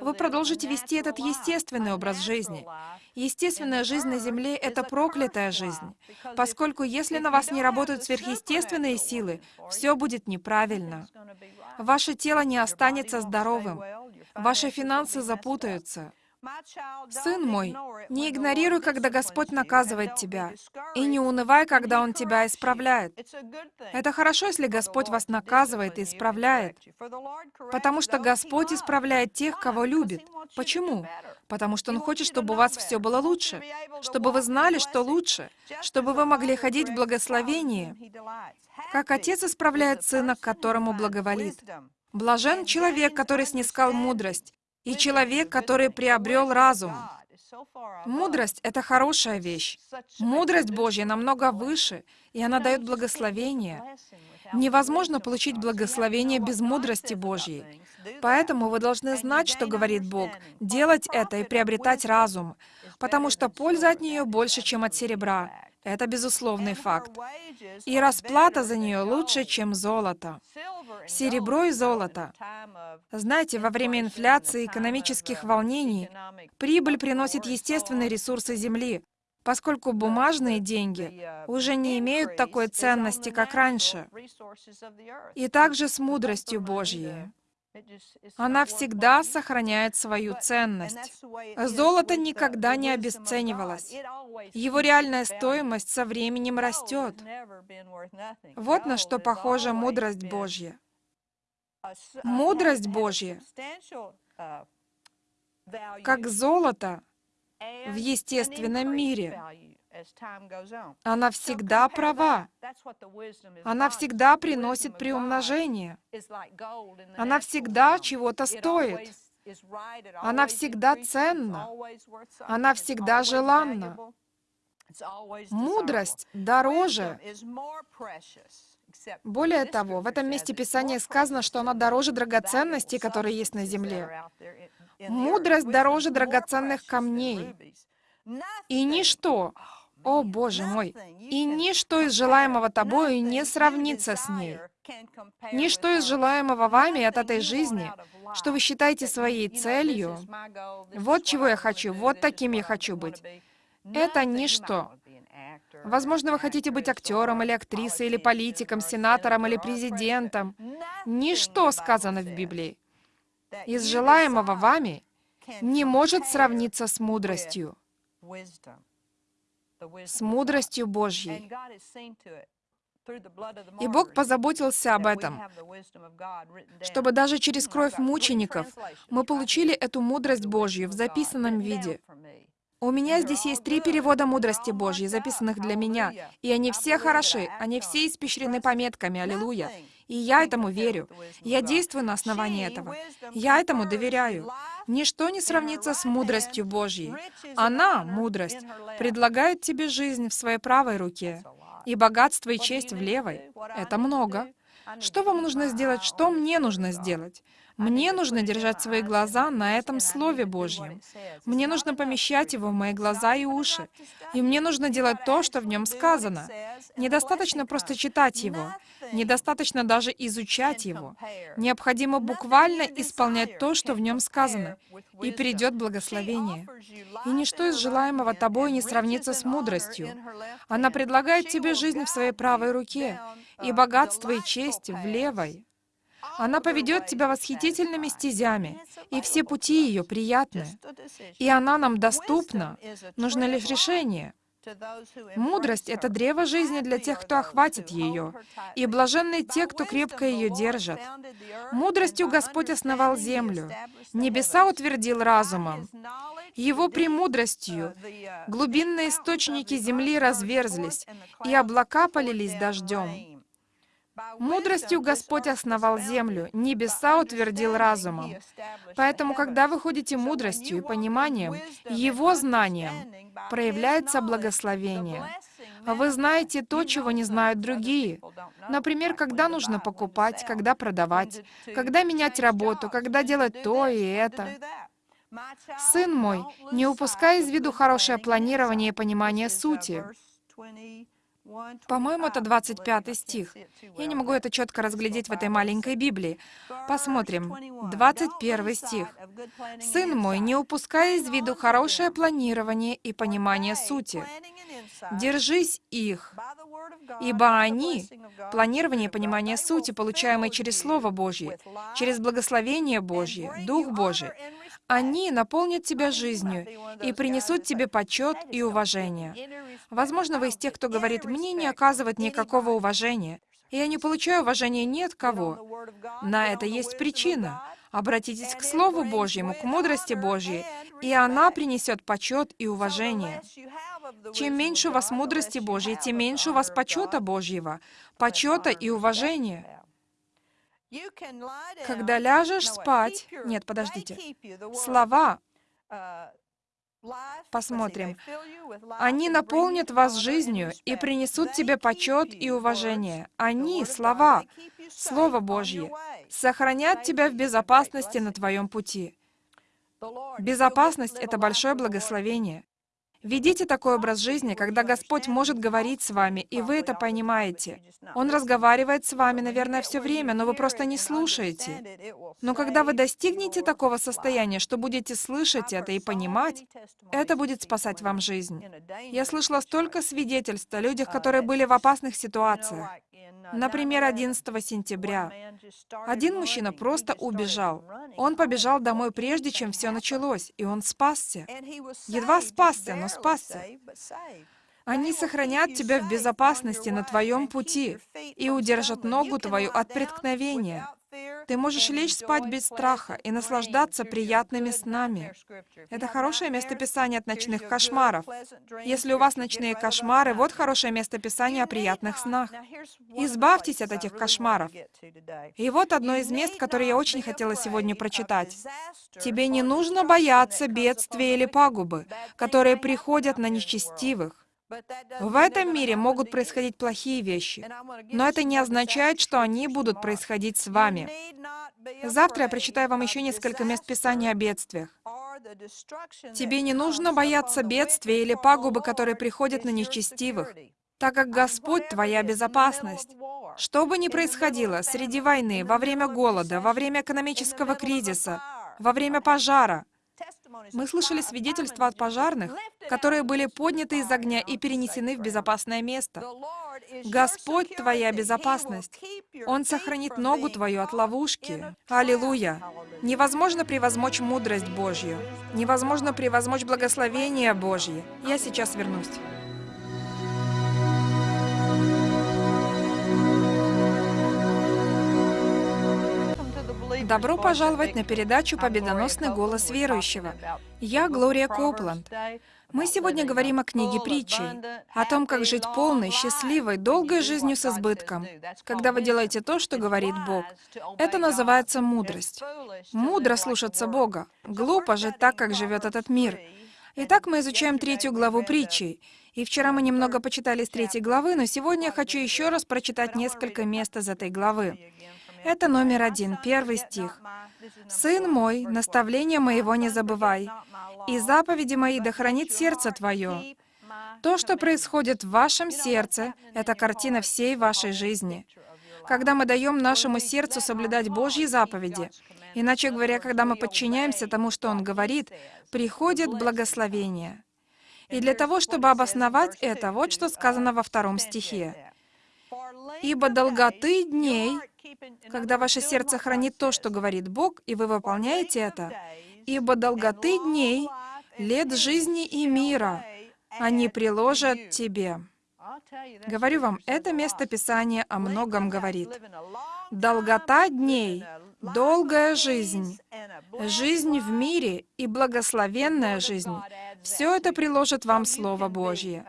вы продолжите вести этот естественный образ жизни. Естественная жизнь на Земле — это проклятая жизнь, поскольку если на вас не работают сверхъестественные силы, все будет неправильно. Ваше тело не останется здоровым, ваши финансы запутаются, Сын мой, не игнорируй, когда Господь наказывает тебя, и не унывай, когда Он тебя исправляет. Это хорошо, если Господь вас наказывает и исправляет, потому что Господь исправляет тех, кого любит. Почему? Потому что Он хочет, чтобы у вас все было лучше, чтобы вы знали, что лучше, чтобы вы могли ходить в благословении, как Отец исправляет Сына, которому благоволит. Блажен человек, который снискал мудрость, и человек, который приобрел разум. Мудрость — это хорошая вещь. Мудрость Божья намного выше, и она дает благословение. Невозможно получить благословение без мудрости Божьей. Поэтому вы должны знать, что говорит Бог, делать это и приобретать разум, потому что польза от нее больше, чем от серебра. Это безусловный факт. И расплата за нее лучше, чем золото. Серебро и золото. Знаете, во время инфляции, экономических волнений, прибыль приносит естественные ресурсы Земли, поскольку бумажные деньги уже не имеют такой ценности, как раньше. И также с мудростью Божьей. Она всегда сохраняет свою ценность. Золото никогда не обесценивалось. Его реальная стоимость со временем растет. Вот на что похожа мудрость Божья. Мудрость Божья, как золото в естественном мире, она всегда права. Она всегда приносит приумножение. Она всегда чего-то стоит. Она всегда ценна. Она всегда желанна. Мудрость дороже. Более того, в этом месте Писания сказано, что она дороже драгоценностей, которые есть на земле. Мудрость дороже драгоценных камней. И ничто, о, Боже мой! И ничто из желаемого тобою не сравнится с ней. Ничто из желаемого вами от этой жизни, что вы считаете своей целью, вот чего я хочу, вот таким я хочу быть. Это ничто. Возможно, вы хотите быть актером или актрисой, или политиком, сенатором или президентом. Ничто сказано в Библии. Из желаемого вами не может сравниться с мудростью с мудростью Божьей. И Бог позаботился об этом, чтобы даже через кровь мучеников мы получили эту мудрость Божью в записанном виде. У меня здесь есть три перевода мудрости Божьей, записанных для меня, и они все хороши, они все испещрены пометками, аллилуйя. И я этому верю. Я действую на основании этого. Я этому доверяю. Ничто не сравнится с мудростью Божьей. Она, мудрость, предлагает тебе жизнь в своей правой руке, и богатство и честь в левой. Это много. Что вам нужно сделать? Что мне нужно сделать? Мне нужно держать свои глаза на этом Слове Божьем. Мне нужно помещать его в мои глаза и уши. И мне нужно делать то, что в нем сказано. Недостаточно просто читать его. Недостаточно даже изучать его. Необходимо буквально исполнять то, что в нем сказано, и придет благословение. И ничто из желаемого тобой не сравнится с мудростью. Она предлагает тебе жизнь в своей правой руке, и богатство и честь в левой. Она поведет тебя восхитительными стезями, и все пути ее приятны. И она нам доступна. Нужно лишь решение. Мудрость — это древо жизни для тех, кто охватит ее, и блаженны те, кто крепко ее держат. Мудростью Господь основал землю, небеса утвердил разумом. Его премудростью глубинные источники земли разверзлись, и облака полились дождем. Мудростью Господь основал землю, небеса утвердил разумом. Поэтому, когда вы ходите мудростью и пониманием, Его знанием, проявляется благословение. Вы знаете то, чего не знают другие. Например, когда нужно покупать, когда продавать, когда менять работу, когда делать то и это. Сын мой, не упускай из виду хорошее планирование и понимание сути. По-моему, это 25 стих. Я не могу это четко разглядеть в этой маленькой Библии. Посмотрим. 21 стих. «Сын мой, не упускай из виду хорошее планирование и понимание сути. Держись их, ибо они, планирование и понимание сути, получаемые через Слово Божье, через благословение Божье, Дух Божий, они наполнят тебя жизнью и принесут тебе почет и уважение. Возможно, вы из тех, кто говорит, «Мне не оказывают никакого уважения, и я не получаю уважения ни от кого». На это есть причина. Обратитесь к Слову Божьему, к мудрости Божьей, и она принесет почет и уважение. Чем меньше у вас мудрости Божьей, тем меньше у вас почета Божьего, почета и уважения. Когда ляжешь спать... Нет, подождите. Слова Посмотрим. Они наполнят вас жизнью и принесут тебе почет и уважение. Они, слова, Слово Божье, сохранят тебя в безопасности на твоем пути. Безопасность — это большое благословение. Ведите такой образ жизни, когда Господь может говорить с вами, и вы это понимаете. Он разговаривает с вами, наверное, все время, но вы просто не слушаете. Но когда вы достигнете такого состояния, что будете слышать это и понимать, это будет спасать вам жизнь. Я слышала столько свидетельств о людях, которые были в опасных ситуациях. Например, 11 сентября. Один мужчина просто убежал. Он побежал домой прежде, чем все началось, и он спасся. Едва спасся, но спасся. Они сохранят тебя в безопасности на твоем пути и удержат ногу твою от преткновения. Ты можешь лечь спать без страха и наслаждаться приятными снами. Это хорошее местописание от ночных кошмаров. Если у вас ночные кошмары, вот хорошее местописание о приятных снах. Избавьтесь от этих кошмаров. И вот одно из мест, которое я очень хотела сегодня прочитать. Тебе не нужно бояться бедствия или пагубы, которые приходят на нечестивых. В этом мире могут происходить плохие вещи, но это не означает, что они будут происходить с вами. Завтра я прочитаю вам еще несколько мест Писания о бедствиях. Тебе не нужно бояться бедствия или пагубы, которые приходят на нечестивых, так как Господь — твоя безопасность. Что бы ни происходило среди войны, во время голода, во время экономического кризиса, во время пожара — мы слышали свидетельства от пожарных, которые были подняты из огня и перенесены в безопасное место. Господь — твоя безопасность. Он сохранит ногу твою от ловушки. Аллилуйя! Невозможно превозмочь мудрость Божью. Невозможно превозмочь благословение Божье. Я сейчас вернусь. Добро пожаловать на передачу «Победоносный голос верующего». Я Глория Копланд. Мы сегодня говорим о книге притчей, о том, как жить полной, счастливой, долгой жизнью с избытком, когда вы делаете то, что говорит Бог. Это называется мудрость. Мудро слушаться Бога. Глупо жить так, как живет этот мир. Итак, мы изучаем третью главу притчей, И вчера мы немного почитали с третьей главы, но сегодня я хочу еще раз прочитать несколько мест из этой главы. Это номер один, первый стих. «Сын мой, наставление моего не забывай, и заповеди мои да хранит сердце твое». То, что происходит в вашем сердце, это картина всей вашей жизни. Когда мы даем нашему сердцу соблюдать Божьи заповеди, иначе говоря, когда мы подчиняемся тому, что Он говорит, приходит благословение. И для того, чтобы обосновать это, вот что сказано во втором стихе. «Ибо долготы дней, когда ваше сердце хранит то, что говорит Бог, и вы выполняете это, ибо долготы дней, лет жизни и мира, они приложат тебе». Говорю вам, это место Писания о многом говорит. Долгота дней, долгая жизнь, жизнь в мире и благословенная жизнь — все это приложит вам Слово Божье.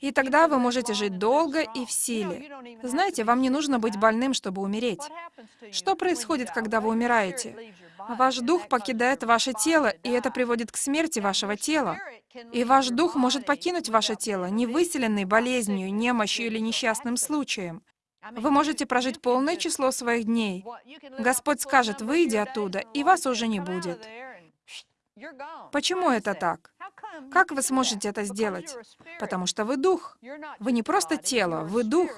И тогда вы можете жить долго и в силе. Знаете, вам не нужно быть больным, чтобы умереть. Что происходит, когда вы умираете? Ваш дух покидает ваше тело, и это приводит к смерти вашего тела. И ваш дух может покинуть ваше тело, не выселенный болезнью, немощью или несчастным случаем. Вы можете прожить полное число своих дней. Господь скажет, выйди оттуда, и вас уже не будет. Почему это так? Как вы сможете это сделать? Потому что вы дух. Вы не просто тело, вы дух.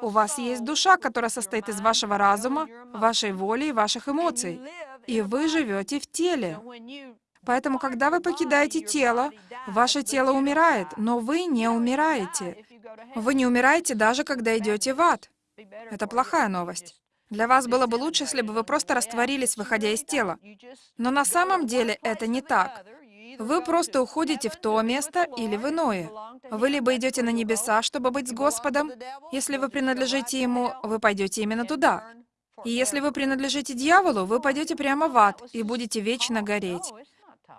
У вас есть душа, которая состоит из вашего разума, вашей воли и ваших эмоций. И вы живете в теле. Поэтому, когда вы покидаете тело, ваше тело умирает, но вы не умираете. Вы не умираете даже, когда идете в ад. Это плохая новость. Для вас было бы лучше, если бы вы просто растворились, выходя из тела. Но на самом деле это не так. Вы просто уходите в то место или в иное. Вы либо идете на небеса, чтобы быть с Господом. Если вы принадлежите Ему, вы пойдете именно туда. И если вы принадлежите дьяволу, вы пойдете прямо в ад и будете вечно гореть.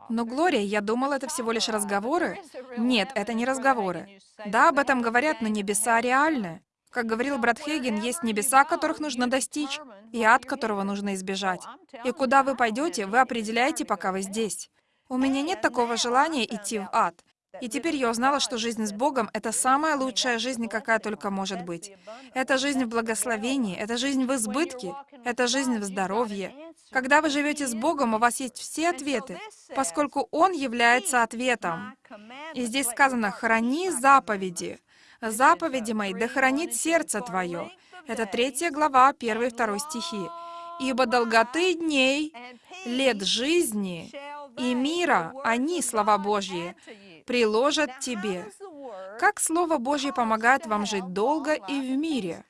Но, Глория, я думал, это всего лишь разговоры. Нет, это не разговоры. Да, об этом говорят, но небеса реальны. Как говорил брат Хейген, есть небеса, которых нужно достичь, и ад, которого нужно избежать. И куда вы пойдете, вы определяете, пока вы здесь. У меня нет такого желания идти в ад. И теперь я узнала, что жизнь с Богом — это самая лучшая жизнь, какая только может быть. Это жизнь в благословении, это жизнь в избытке, это жизнь в здоровье. Когда вы живете с Богом, у вас есть все ответы, поскольку Он является ответом. И здесь сказано «храни заповеди». «Заповеди мои, да хранит сердце твое». Это третья глава, первый и второй стихи. «Ибо долготы дней, лет жизни и мира, они, слова Божьи, приложат тебе». Как Слово Божье помогает вам жить долго и в мире?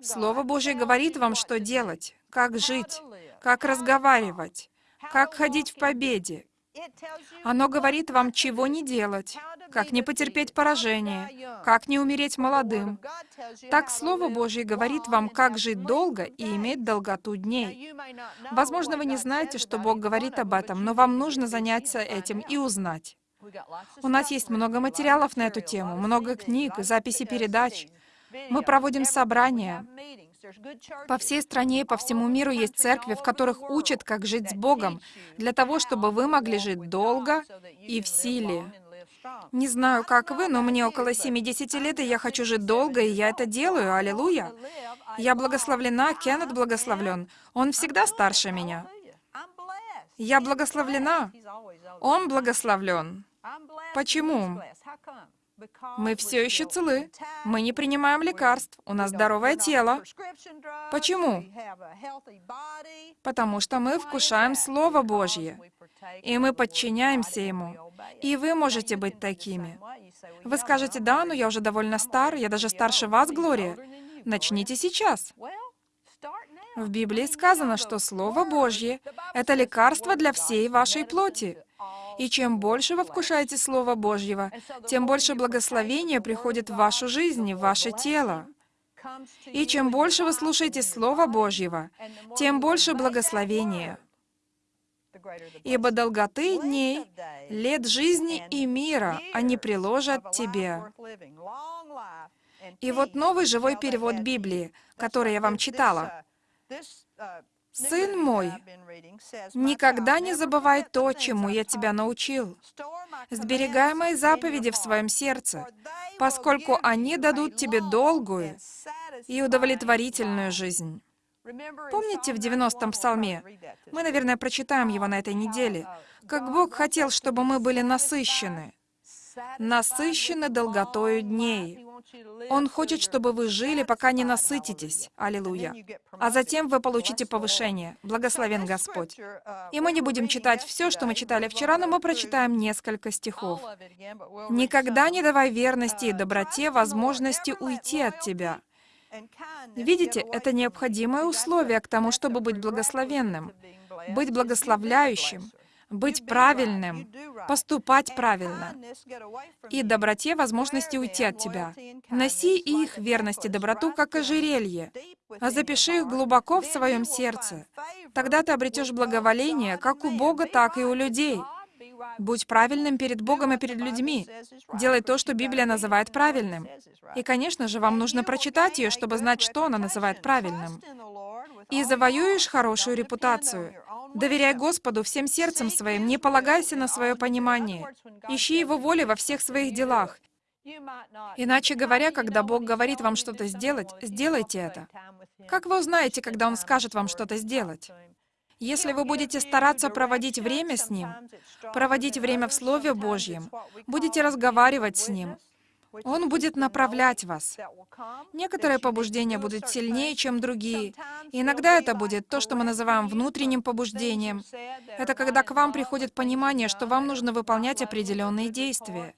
Слово Божье говорит вам, что делать, как жить, как разговаривать, как ходить в победе. Оно говорит вам, чего не делать, как не потерпеть поражение, как не умереть молодым. Так Слово Божье говорит вам, как жить долго и иметь долготу дней. Возможно, вы не знаете, что Бог говорит об этом, но вам нужно заняться этим и узнать. У нас есть много материалов на эту тему, много книг, записи передач. Мы проводим собрания. По всей стране и по всему миру есть церкви, в которых учат, как жить с Богом, для того, чтобы вы могли жить долго и в силе. Не знаю, как вы, но мне около 70 лет, и я хочу жить долго, и я это делаю. Аллилуйя. Я благословлена, Кеннет благословлен. Он всегда старше меня. Я благословлена. Он благословлен. Почему? Мы все еще целы. Мы не принимаем лекарств. У нас здоровое тело. Почему? Потому что мы вкушаем Слово Божье, и мы подчиняемся Ему. И вы можете быть такими. Вы скажете, да, но я уже довольно стар, я даже старше вас, Глория. Начните сейчас. В Библии сказано, что Слово Божье — это лекарство для всей вашей плоти. И чем больше вы вкушаете Слова Божьего, тем больше благословения приходит в вашу жизнь, в ваше тело. И чем больше вы слушаете Слова Божьего, тем больше благословения. Ибо долготы дней, лет жизни и мира они приложат тебе. И вот новый живой перевод Библии, который я вам читала. Сын мой, никогда не забывай то, чему я тебя научил. Сберегай мои заповеди в своем сердце, поскольку они дадут тебе долгую и удовлетворительную жизнь. Помните в 90-м псалме? Мы, наверное, прочитаем его на этой неделе. Как Бог хотел, чтобы мы были насыщены. Насыщены долготою дней. Он хочет, чтобы вы жили, пока не насытитесь. Аллилуйя. А затем вы получите повышение. Благословен Господь. И мы не будем читать все, что мы читали вчера, но мы прочитаем несколько стихов. «Никогда не давай верности и доброте возможности уйти от тебя». Видите, это необходимое условие к тому, чтобы быть благословенным, быть благословляющим, быть правильным, поступать правильно, и доброте возможности уйти от тебя. Носи их верность и доброту, как ожерелье, а запиши их глубоко в своем сердце. Тогда ты обретешь благоволение как у Бога, так и у людей. Будь правильным перед Богом и перед людьми. Делай то, что Библия называет правильным. И, конечно же, вам нужно прочитать ее, чтобы знать, что она называет правильным. И завоюешь хорошую репутацию. Доверяй Господу всем сердцем своим, не полагайся на свое понимание. Ищи Его воли во всех своих делах. Иначе говоря, когда Бог говорит вам что-то сделать, сделайте это. Как вы узнаете, когда Он скажет вам что-то сделать? Если вы будете стараться проводить время с Ним, проводить время в Слове Божьем, будете разговаривать с Ним, он будет направлять вас. Некоторые побуждения будут сильнее, чем другие. И иногда это будет то, что мы называем внутренним побуждением. Это когда к вам приходит понимание, что вам нужно выполнять определенные действия.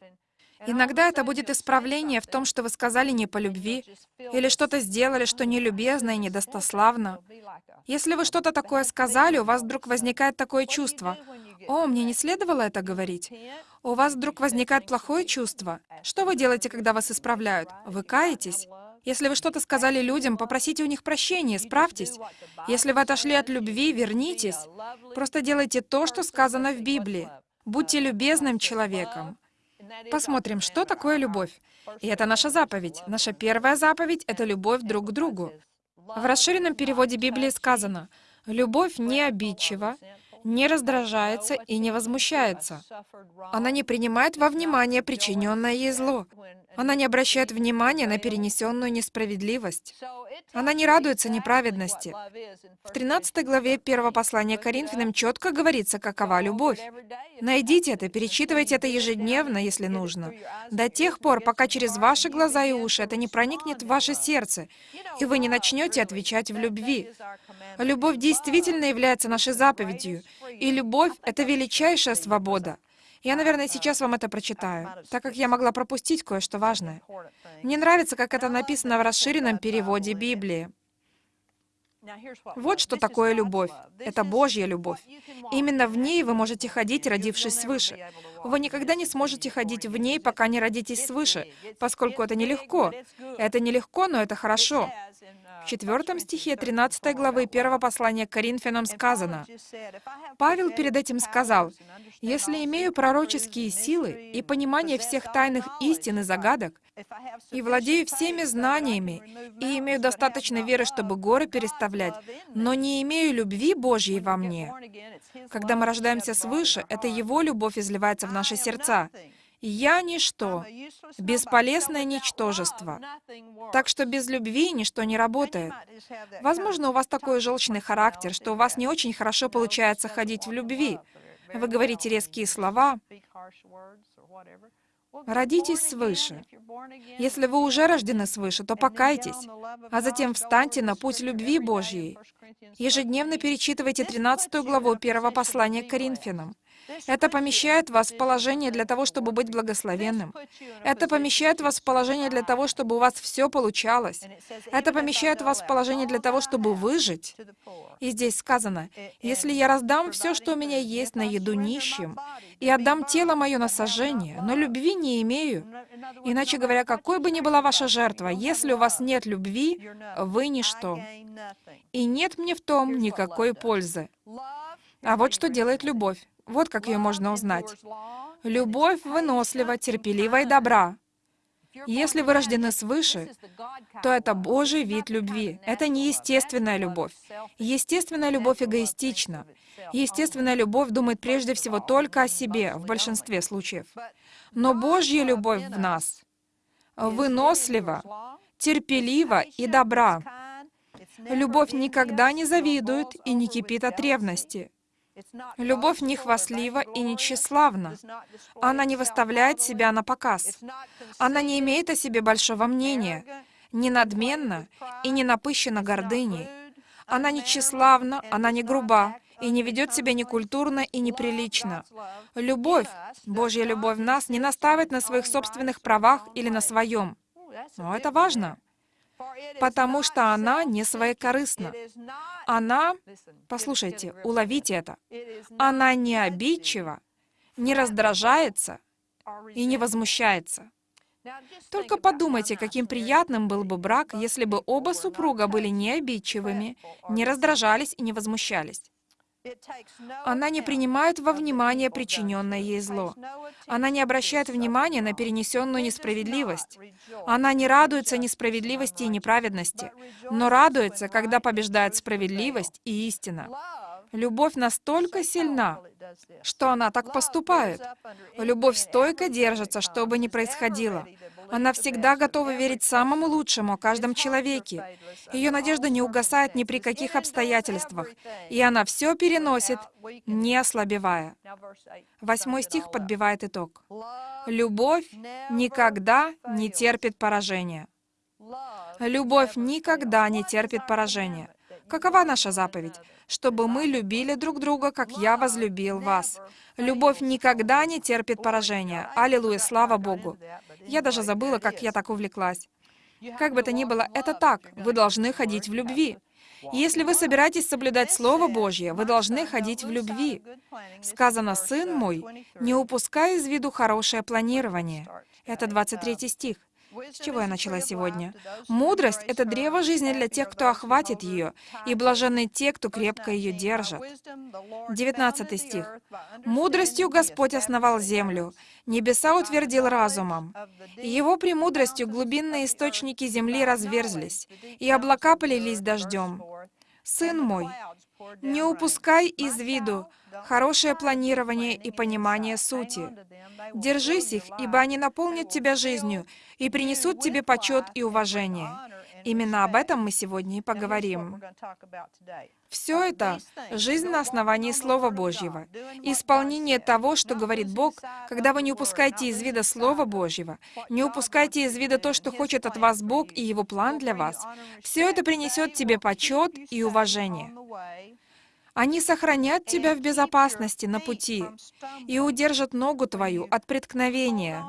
Иногда это будет исправление в том, что вы сказали не по любви, или что-то сделали, что нелюбезно и недостославно. Если вы что-то такое сказали, у вас вдруг возникает такое чувство. «О, мне не следовало это говорить». У вас вдруг возникает плохое чувство. Что вы делаете, когда вас исправляют? Вы каетесь? Если вы что-то сказали людям, попросите у них прощения, справьтесь. Если вы отошли от любви, вернитесь. Просто делайте то, что сказано в Библии. Будьте любезным человеком. Посмотрим, что такое любовь. И это наша заповедь. Наша первая заповедь — это любовь друг к другу. В расширенном переводе Библии сказано, «Любовь не обидчива, не раздражается и не возмущается. Она не принимает во внимание причиненное ей зло. Она не обращает внимания на перенесенную несправедливость. Она не радуется неправедности. В 13 главе 1 послания Коринфянам четко говорится, какова любовь. Найдите это, перечитывайте это ежедневно, если нужно, до тех пор, пока через ваши глаза и уши это не проникнет в ваше сердце, и вы не начнете отвечать в любви. Любовь действительно является нашей заповедью, и любовь — это величайшая свобода. Я, наверное, сейчас вам это прочитаю, так как я могла пропустить кое-что важное. Мне нравится, как это написано в расширенном переводе Библии. Вот что такое любовь. Это Божья любовь. Именно в ней вы можете ходить, родившись свыше. Вы никогда не сможете ходить в ней, пока не родитесь свыше, поскольку это нелегко. Это нелегко, но это хорошо. В четвертом стихе 13 главы 1 послания к Коринфянам сказано, Павел перед этим сказал, «Если имею пророческие силы и понимание всех тайных истин и загадок, и владею всеми знаниями, и имею достаточно веры, чтобы горы переставлять, но не имею любви Божьей во мне». Когда мы рождаемся свыше, это Его любовь изливается в наши сердца. Я ничто, бесполезное ничтожество. Так что без любви ничто не работает. Возможно, у вас такой желчный характер, что у вас не очень хорошо получается ходить в любви. Вы говорите резкие слова. Родитесь свыше. Если вы уже рождены свыше, то покайтесь, а затем встаньте на путь любви Божьей. Ежедневно перечитывайте 13 главу первого послания к Коринфянам. Это помещает вас в положение для того, чтобы быть благословенным. Это помещает вас в положение для того, чтобы у вас все получалось. Это помещает вас в положение для того, чтобы выжить. И здесь сказано, «Если я раздам все, что у меня есть, на еду нищим, и отдам тело мое на сожжение, но любви не имею». Иначе говоря, какой бы ни была ваша жертва, если у вас нет любви, вы ничто. И нет мне в том никакой пользы. А вот что делает любовь. Вот как ее можно узнать. Любовь вынослива, терпелива и добра. Если вы рождены свыше, то это Божий вид любви. Это не естественная любовь. Естественная любовь эгоистична. Естественная любовь думает прежде всего только о себе в большинстве случаев. Но Божья любовь в нас вынослива, терпелива и добра. Любовь никогда не завидует и не кипит от ревности. Любовь не хвастлива и не тщеславна. Она не выставляет себя на показ. Она не имеет о себе большого мнения, не надменна и не напыщена гордыней. Она не тщеславна, она не груба и не ведет себя некультурно и неприлично. Любовь, Божья любовь в нас, не настаивает на своих собственных правах или на своем. Но это важно потому что она не своекорыстна. Она, послушайте, уловите это, она не обидчива, не раздражается и не возмущается. Только подумайте, каким приятным был бы брак, если бы оба супруга были не обидчивыми, не раздражались и не возмущались. Она не принимает во внимание причиненное ей зло. Она не обращает внимания на перенесенную несправедливость. Она не радуется несправедливости и неправедности, но радуется, когда побеждает справедливость и истина. Любовь настолько сильна, что она так поступает. Любовь стойко держится, что бы ни происходило. Она всегда готова верить самому лучшему о каждом человеке. Ее надежда не угасает ни при каких обстоятельствах, и она все переносит, не ослабевая. Восьмой стих подбивает итог. «Любовь никогда не терпит поражения». Любовь никогда не терпит поражения. Какова наша заповедь? чтобы мы любили друг друга, как я возлюбил вас. Любовь никогда не терпит поражения. Аллилуйя, слава Богу. Я даже забыла, как я так увлеклась. Как бы то ни было, это так. Вы должны ходить в любви. Если вы собираетесь соблюдать Слово Божье, вы должны ходить в любви. Сказано, «Сын мой, не упускай из виду хорошее планирование». Это 23 стих. С чего я начала сегодня? Мудрость — это древо жизни для тех, кто охватит ее, и блаженны те, кто крепко ее держит. 19 стих. «Мудростью Господь основал землю, небеса утвердил разумом. Его премудростью глубинные источники земли разверзлись, и облака полились дождем. Сын мой, не упускай из виду хорошее планирование и понимание сути. Держись их, ибо они наполнят тебя жизнью и принесут тебе почет и уважение. Именно об этом мы сегодня и поговорим. Все это — жизнь на основании Слова Божьего. Исполнение того, что говорит Бог, когда вы не упускаете из вида Слова Божьего, не упускаете из вида то, что хочет от вас Бог и Его план для вас, все это принесет тебе почет и уважение. Они сохранят тебя в безопасности на пути и удержат ногу твою от преткновения.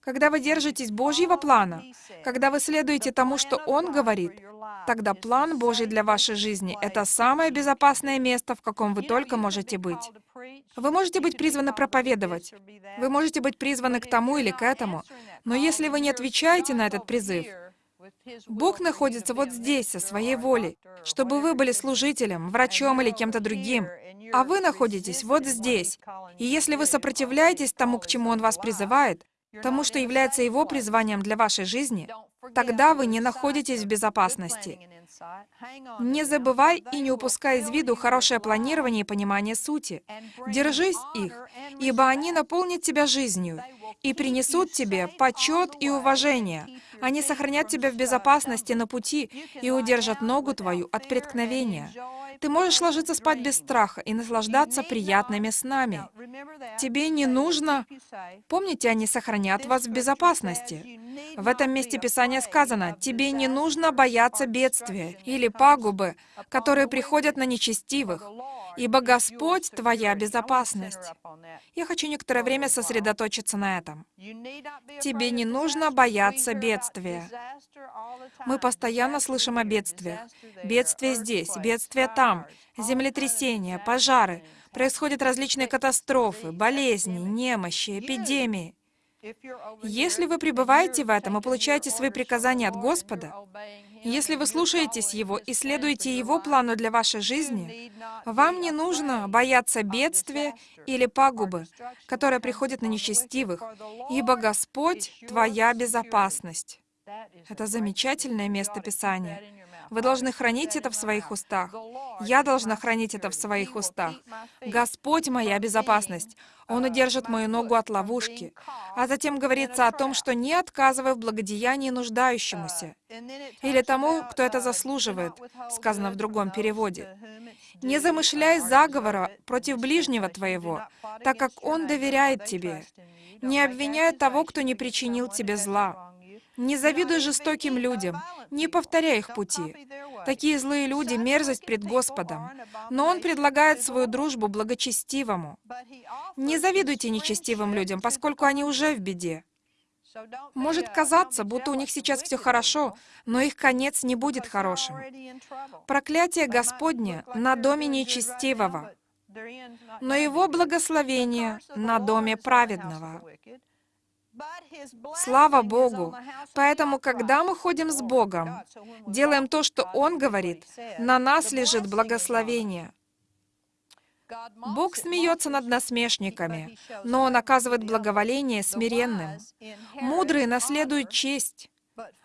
Когда вы держитесь Божьего плана, когда вы следуете тому, что Он говорит, тогда план Божий для вашей жизни — это самое безопасное место, в каком вы только можете быть. Вы можете быть призваны проповедовать, вы можете быть призваны к тому или к этому, но если вы не отвечаете на этот призыв, Бог находится вот здесь, со своей волей, чтобы вы были служителем, врачом или кем-то другим, а вы находитесь вот здесь. И если вы сопротивляетесь тому, к чему Он вас призывает, тому, что является Его призванием для вашей жизни, тогда вы не находитесь в безопасности. Не забывай и не упускай из виду хорошее планирование и понимание сути. Держись их, ибо они наполнят тебя жизнью и принесут тебе почет и уважение. Они сохранят тебя в безопасности на пути и удержат ногу твою от преткновения. Ты можешь ложиться спать без страха и наслаждаться приятными снами. Тебе не нужно... Помните, они сохранят вас в безопасности. В этом месте Писания сказано, «Тебе не нужно бояться бедствия или пагубы, которые приходят на нечестивых, ибо Господь — твоя безопасность». Я хочу некоторое время сосредоточиться на этом. Тебе не нужно бояться бедствия. Мы постоянно слышим о бедствиях. Бедствия здесь, бедствия там, землетрясения, пожары. Происходят различные катастрофы, болезни, немощи, эпидемии. Если вы пребываете в этом и получаете свои приказания от Господа, Если вы слушаетесь Его и следуете Его плану для вашей жизни, вам не нужно бояться бедствия или пагубы, которые приходят на нечестивых, ибо Господь — твоя безопасность. Это замечательное место Писания. Вы должны хранить это в своих устах. Я должна хранить это в своих устах. Господь — моя безопасность. Он удержит мою ногу от ловушки. А затем говорится о том, что не отказывай в благодеянии нуждающемуся. Или тому, кто это заслуживает, сказано в другом переводе. Не замышляй заговора против ближнего твоего, так как он доверяет тебе. Не обвиняй того, кто не причинил тебе зла. Не завидуй жестоким людям, не повторяй их пути. Такие злые люди — мерзость пред Господом. Но Он предлагает свою дружбу благочестивому. Не завидуйте нечестивым людям, поскольку они уже в беде. Может казаться, будто у них сейчас все хорошо, но их конец не будет хорошим. Проклятие Господне на доме нечестивого, но Его благословение на доме праведного. Слава Богу! Поэтому, когда мы ходим с Богом, делаем то, что Он говорит, на нас лежит благословение. Бог смеется над насмешниками, но Он оказывает благоволение смиренным. Мудрые наследуют честь,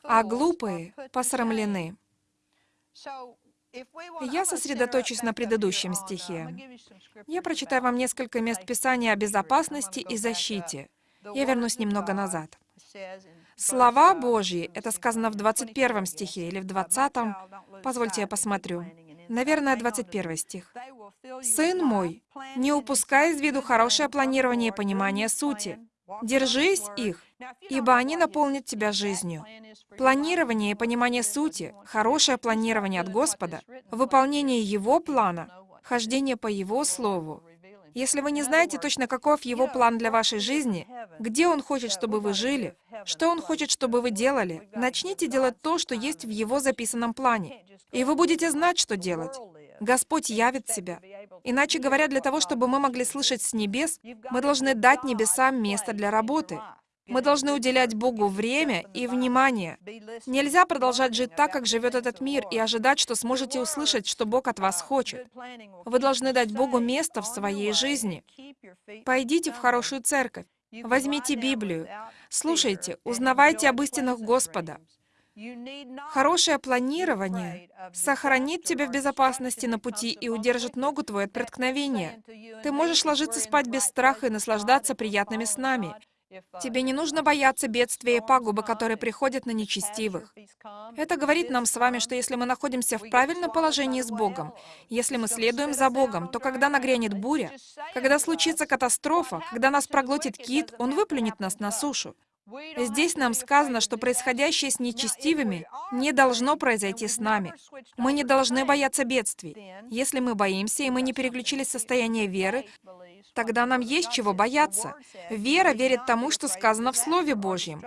а глупые посрамлены. Я сосредоточусь на предыдущем стихе. Я прочитаю вам несколько мест Писания о безопасности и защите. Я вернусь немного назад. Слова Божьи, это сказано в 21 стихе или в 20, позвольте я посмотрю. Наверное, 21 стих. «Сын мой, не упускай из виду хорошее планирование и понимание сути. Держись их, ибо они наполнят тебя жизнью. Планирование и понимание сути, хорошее планирование от Господа, выполнение Его плана, хождение по Его Слову, если вы не знаете точно, каков Его план для вашей жизни, где Он хочет, чтобы вы жили, что Он хочет, чтобы вы делали, начните делать то, что есть в Его записанном плане. И вы будете знать, что делать. Господь явит себя. Иначе говоря, для того, чтобы мы могли слышать с небес, мы должны дать небесам место для работы. Мы должны уделять Богу время и внимание. Нельзя продолжать жить так, как живет этот мир, и ожидать, что сможете услышать, что Бог от вас хочет. Вы должны дать Богу место в своей жизни. Пойдите в хорошую церковь. Возьмите Библию. Слушайте, узнавайте об истинах Господа. Хорошее планирование сохранит тебя в безопасности на пути и удержит ногу твою от преткновения. Ты можешь ложиться спать без страха и наслаждаться приятными снами. Тебе не нужно бояться бедствия и пагубы, которые приходят на нечестивых. Это говорит нам с вами, что если мы находимся в правильном положении с Богом, если мы следуем за Богом, то когда нагрянет буря, когда случится катастрофа, когда нас проглотит кит, Он выплюнет нас на сушу. Здесь нам сказано, что происходящее с нечестивыми не должно произойти с нами. Мы не должны бояться бедствий. Если мы боимся, и мы не переключились в состояние веры, тогда нам есть чего бояться. Вера верит тому, что сказано в Слове Божьем.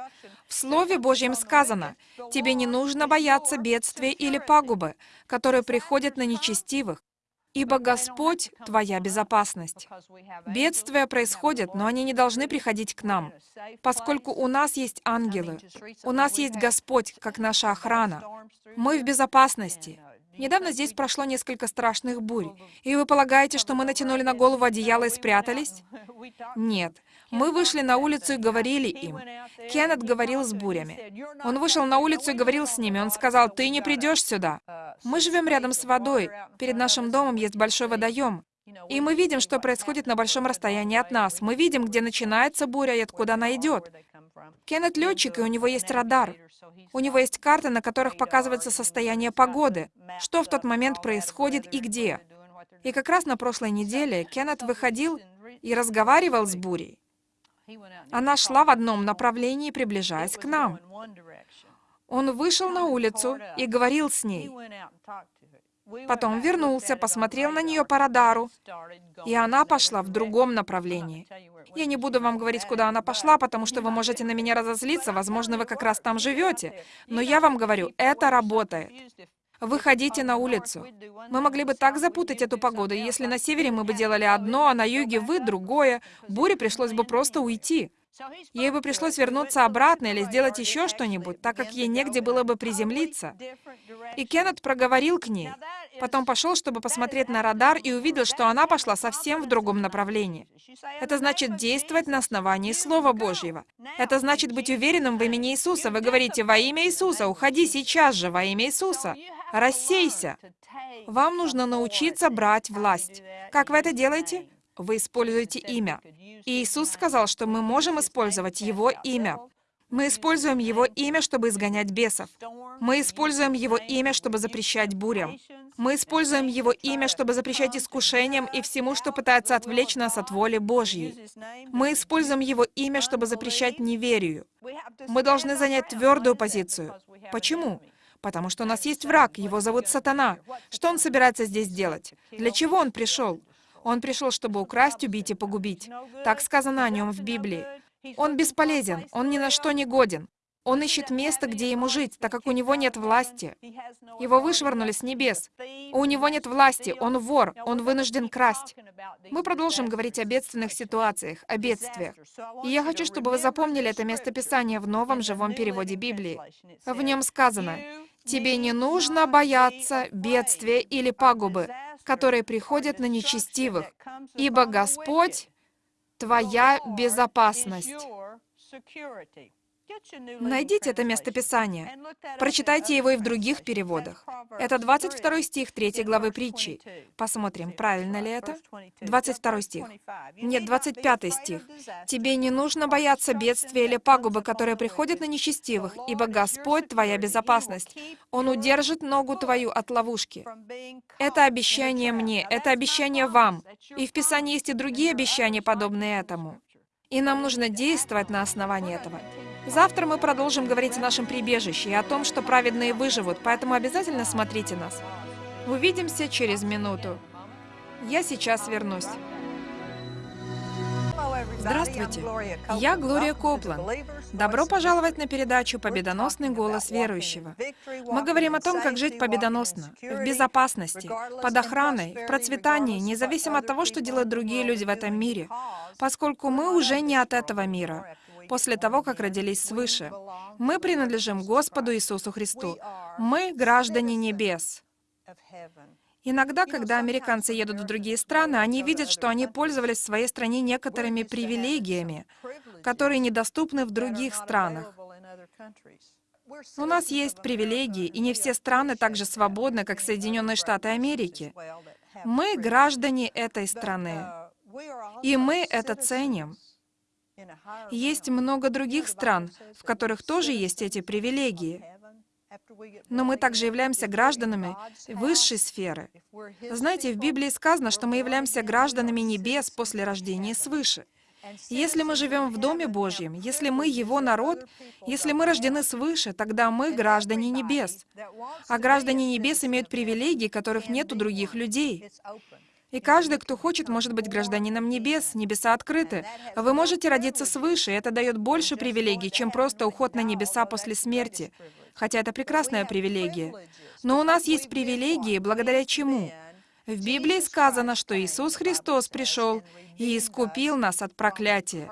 В Слове Божьем сказано, «Тебе не нужно бояться бедствия или пагубы, которые приходят на нечестивых, ибо Господь — твоя безопасность». Бедствия происходят, но они не должны приходить к нам, поскольку у нас есть ангелы, у нас есть Господь, как наша охрана. Мы в безопасности. Недавно здесь прошло несколько страшных бурь. И вы полагаете, что мы натянули на голову одеяло и спрятались? Нет. Мы вышли на улицу и говорили им. Кеннет говорил с бурями. Он вышел на улицу и говорил с ними. Он сказал, «Ты не придешь сюда». Мы живем рядом с водой. Перед нашим домом есть большой водоем. И мы видим, что происходит на большом расстоянии от нас. Мы видим, где начинается буря и откуда она идет. Кеннет летчик, и у него есть радар. У него есть карты, на которых показывается состояние погоды, что в тот момент происходит и где. И как раз на прошлой неделе Кеннет выходил и разговаривал с бурей. Она шла в одном направлении, приближаясь к нам. Он вышел на улицу и говорил с ней. Потом вернулся, посмотрел на нее по радару, и она пошла в другом направлении. Я не буду вам говорить, куда она пошла, потому что вы можете на меня разозлиться, возможно, вы как раз там живете. Но я вам говорю, это работает. Выходите на улицу. Мы могли бы так запутать эту погоду, если на севере мы бы делали одно, а на юге вы — другое, буре пришлось бы просто уйти. Ей бы пришлось вернуться обратно или сделать еще что-нибудь, так как ей негде было бы приземлиться. И Кеннет проговорил к ней. Потом пошел, чтобы посмотреть на радар, и увидел, что она пошла совсем в другом направлении. Это значит действовать на основании Слова Божьего. Это значит быть уверенным в имени Иисуса. Вы говорите «Во имя Иисуса! Уходи сейчас же! Во имя Иисуса!» Рассейся! Вам нужно научиться брать власть. Как вы это делаете? Вы используете имя. И Иисус сказал, что мы можем использовать Его имя. Мы используем Его имя, чтобы изгонять бесов. Мы используем Его имя, чтобы запрещать бурям. Мы используем Его имя, чтобы запрещать искушениям и всему, что пытается отвлечь нас от воли Божьей. Мы используем Его имя, чтобы запрещать неверию. Мы должны занять твердую позицию. Почему? Потому что у нас есть враг, его зовут Сатана. Что он собирается здесь делать? Для чего он пришел? Он пришел, чтобы украсть, убить и погубить. Так сказано о нем в Библии. Он бесполезен, он ни на что не годен. Он ищет место, где ему жить, так как у него нет власти. Его вышвырнули с небес. У него нет власти, он вор, он вынужден красть. Мы продолжим говорить о бедственных ситуациях, о бедствиях. И я хочу, чтобы вы запомнили это местописание в новом живом переводе Библии. В нем сказано, «Тебе не нужно бояться бедствия или пагубы, которые приходят на нечестивых, ибо Господь — твоя безопасность». Найдите это местописание. Прочитайте его и в других переводах. Это 22 стих 3 главы притчи. Посмотрим, правильно ли это? 22 стих. Нет, 25 стих. «Тебе не нужно бояться бедствия или пагубы, которые приходят на нечестивых, ибо Господь — твоя безопасность. Он удержит ногу твою от ловушки». Это обещание мне, это обещание вам. И в Писании есть и другие обещания, подобные этому. И нам нужно действовать на основании этого. Завтра мы продолжим говорить о нашем прибежище и о том, что праведные выживут, поэтому обязательно смотрите нас. Увидимся через минуту. Я сейчас вернусь. Здравствуйте, я Глория Копланд. Добро пожаловать на передачу «Победоносный голос верующего». Мы говорим о том, как жить победоносно, в безопасности, под охраной, в процветании, независимо от того, что делают другие люди в этом мире, поскольку мы уже не от этого мира после того, как родились свыше. Мы принадлежим Господу Иисусу Христу. Мы граждане небес. Иногда, когда американцы едут в другие страны, они видят, что они пользовались в своей стране некоторыми привилегиями, которые недоступны в других странах. У нас есть привилегии, и не все страны так же свободны, как Соединенные Штаты Америки. Мы граждане этой страны, и мы это ценим. Есть много других стран, в которых тоже есть эти привилегии. Но мы также являемся гражданами высшей сферы. Знаете, в Библии сказано, что мы являемся гражданами небес после рождения свыше. Если мы живем в Доме Божьем, если мы Его народ, если мы рождены свыше, тогда мы граждане небес. А граждане небес имеют привилегии, которых нет у других людей. И каждый, кто хочет, может быть гражданином небес, небеса открыты. Вы можете родиться свыше, и это дает больше привилегий, чем просто уход на небеса после смерти. Хотя это прекрасная привилегия. Но у нас есть привилегии, благодаря чему? В Библии сказано, что Иисус Христос пришел и искупил нас от проклятия.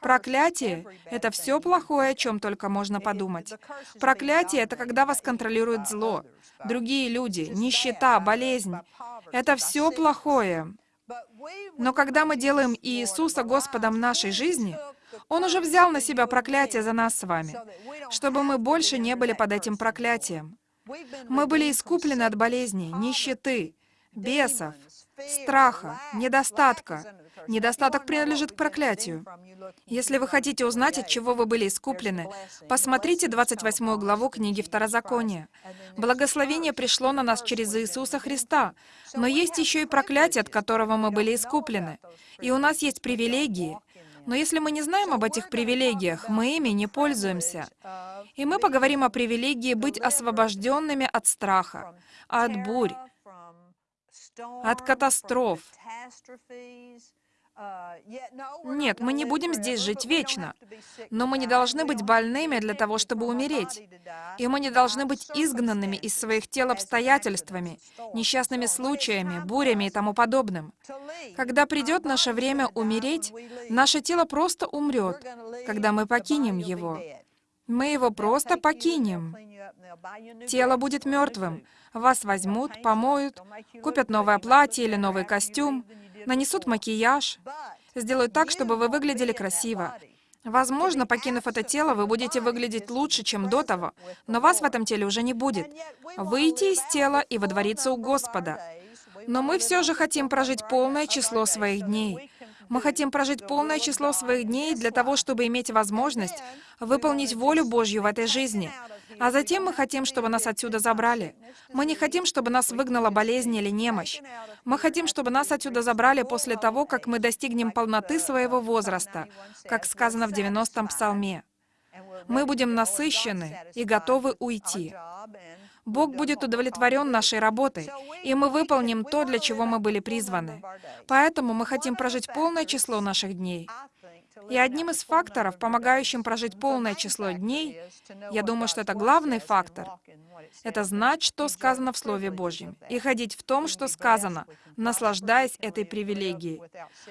Проклятие — это все плохое, о чем только можно подумать. Проклятие — это когда вас контролирует зло, другие люди, нищета, болезнь. Это все плохое. Но когда мы делаем Иисуса Господом нашей жизни, Он уже взял на себя проклятие за нас с вами, чтобы мы больше не были под этим проклятием. Мы были искуплены от болезней, нищеты, бесов, страха, недостатка, Недостаток принадлежит к проклятию. Если вы хотите узнать, от чего вы были искуплены, посмотрите 28 главу книги Второзакония. Благословение пришло на нас через Иисуса Христа, но есть еще и проклятие, от которого мы были искуплены. И у нас есть привилегии. Но если мы не знаем об этих привилегиях, мы ими не пользуемся. И мы поговорим о привилегии быть освобожденными от страха, от бурь, от катастроф, Нет, мы не будем здесь жить вечно. Но мы не должны быть больными для того, чтобы умереть. И мы не должны быть изгнанными из своих тел обстоятельствами, несчастными случаями, бурями и тому подобным. Когда придет наше время умереть, наше тело просто умрет, когда мы покинем его. Мы его просто покинем. Тело будет мертвым. Вас возьмут, помоют, купят новое платье или новый костюм, нанесут макияж, сделают так, чтобы вы выглядели красиво. Возможно, покинув это тело, вы будете выглядеть лучше, чем до того, но вас в этом теле уже не будет. Выйти из тела и водвориться у Господа. Но мы все же хотим прожить полное число своих дней. Мы хотим прожить полное число своих дней для того, чтобы иметь возможность выполнить волю Божью в этой жизни. А затем мы хотим, чтобы нас отсюда забрали. Мы не хотим, чтобы нас выгнала болезнь или немощь. Мы хотим, чтобы нас отсюда забрали после того, как мы достигнем полноты своего возраста, как сказано в 90-м псалме. Мы будем насыщены и готовы уйти. Бог будет удовлетворен нашей работой, и мы выполним то, для чего мы были призваны. Поэтому мы хотим прожить полное число наших дней. И одним из факторов, помогающим прожить полное число дней, я думаю, что это главный фактор, это знать, что сказано в Слове Божьем, и ходить в том, что сказано, наслаждаясь этой привилегией.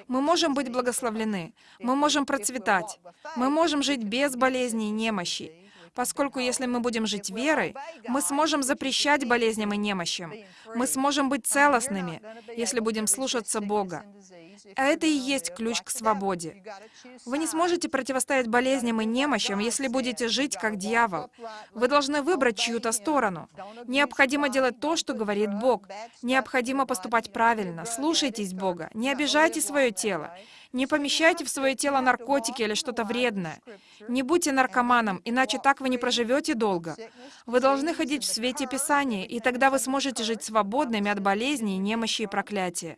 Мы можем быть благословлены, мы можем процветать, мы можем жить без болезней и немощи, поскольку если мы будем жить верой, мы сможем запрещать болезням и немощам. Мы сможем быть целостными, если будем слушаться Бога. А это и есть ключ к свободе. Вы не сможете противостоять болезням и немощам, если будете жить как дьявол. Вы должны выбрать чью-то сторону. Необходимо делать то, что говорит Бог. Необходимо поступать правильно. Слушайтесь Бога. Не обижайте свое тело. Не помещайте в свое тело наркотики или что-то вредное. Не будьте наркоманом, иначе так вы не проживете долго. Вы должны ходить в свете Писания, и тогда вы сможете жить свободными от болезней, немощи и проклятия.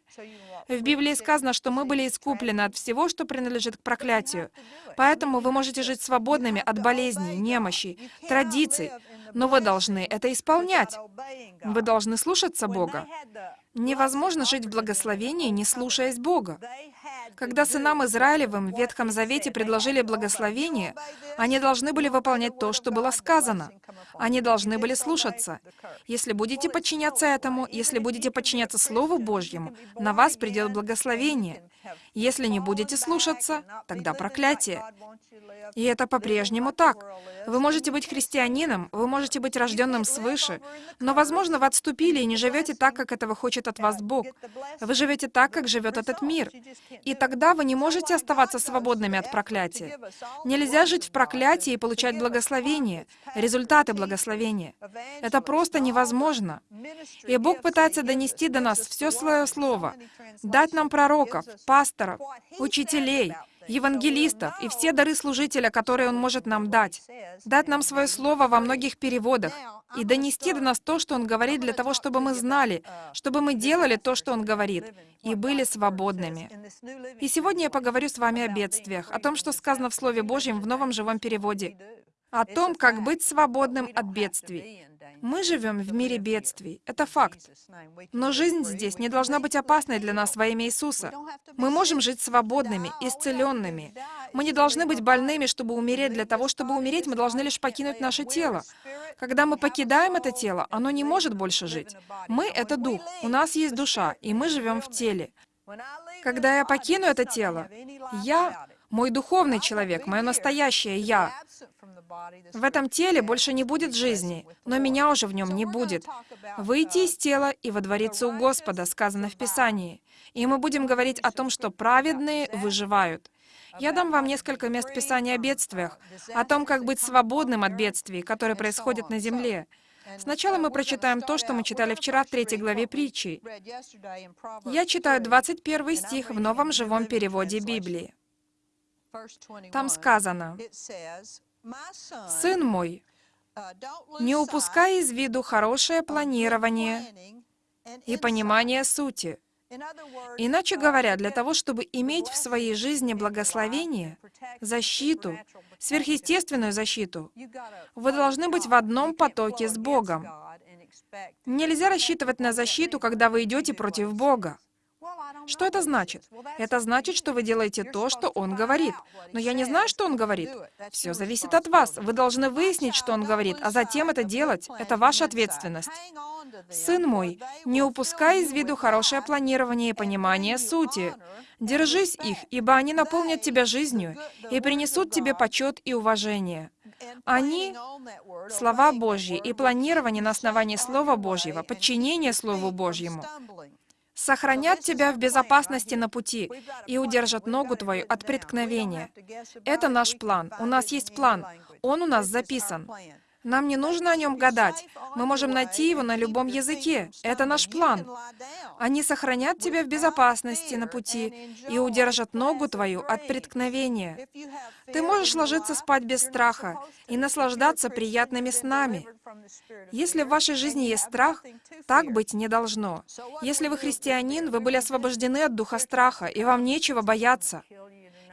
В Библии сказано, что мы были искуплены от всего, что принадлежит к проклятию. Поэтому вы можете жить свободными от болезней, немощи, традиций. Но вы должны это исполнять. Вы должны слушаться Бога. Невозможно жить в благословении, не слушаясь Бога. Когда сынам Израилевым в Ветхом Завете предложили благословение, они должны были выполнять то, что было сказано. Они должны были слушаться. Если будете подчиняться этому, если будете подчиняться Слову Божьему, на вас придет благословение. Если не будете слушаться, тогда проклятие. И это по-прежнему так. Вы можете быть христианином, вы можете быть рожденным свыше, но, возможно, вы отступили и не живете так, как этого хочет от вас Бог. Вы живете так, как живет этот мир. И тогда вы не можете оставаться свободными от проклятия. Нельзя жить в проклятии и получать благословение, результаты благословения. Это просто невозможно. И Бог пытается донести до нас все свое слово, дать нам пророков, пасторов, учителей, евангелистов и все дары служителя, которые Он может нам дать. Дать нам свое слово во многих переводах и донести до нас то, что Он говорит, для того, чтобы мы знали, чтобы мы делали то, что Он говорит, и были свободными. И сегодня я поговорю с вами о бедствиях, о том, что сказано в Слове Божьем в новом живом переводе, о том, как быть свободным от бедствий. Мы живем в мире бедствий. Это факт. Но жизнь здесь не должна быть опасной для нас во имя Иисуса. Мы можем жить свободными, исцеленными. Мы не должны быть больными, чтобы умереть. Для того, чтобы умереть, мы должны лишь покинуть наше тело. Когда мы покидаем это тело, оно не может больше жить. Мы — это дух, у нас есть душа, и мы живем в теле. Когда я покину это тело, я, мой духовный человек, мое настоящее «я», в этом теле больше не будет жизни, но меня уже в нем не будет. Выйти из тела и водвориться у Господа, сказано в Писании. И мы будем говорить о том, что праведные выживают. Я дам вам несколько мест Писания о бедствиях, о том, как быть свободным от бедствий, которые происходят на земле. Сначала мы прочитаем то, что мы читали вчера в третьей главе притчи. Я читаю 21 стих в новом живом переводе Библии. Там сказано, «Сын мой, не упускай из виду хорошее планирование и понимание сути. Иначе говоря, для того, чтобы иметь в своей жизни благословение, защиту, сверхъестественную защиту, вы должны быть в одном потоке с Богом. Нельзя рассчитывать на защиту, когда вы идете против Бога. Что это значит? Это значит, что вы делаете то, что Он говорит. Но я не знаю, что Он говорит. Все зависит от вас. Вы должны выяснить, что Он говорит, а затем это делать. Это ваша ответственность. Сын мой, не упускай из виду хорошее планирование и понимание сути. Держись их, ибо они наполнят тебя жизнью и принесут тебе почет и уважение. Они — слова Божьи и планирование на основании Слова Божьего, подчинение Слову Божьему сохранят тебя в безопасности на пути и удержат ногу твою от преткновения. Это наш план. У нас есть план. Он у нас записан. Нам не нужно о нем гадать. Мы можем найти его на любом языке. Это наш план. Они сохранят тебя в безопасности на пути и удержат ногу твою от преткновения. Ты можешь ложиться спать без страха и наслаждаться приятными снами. Если в вашей жизни есть страх, так быть не должно. Если вы христианин, вы были освобождены от духа страха, и вам нечего бояться.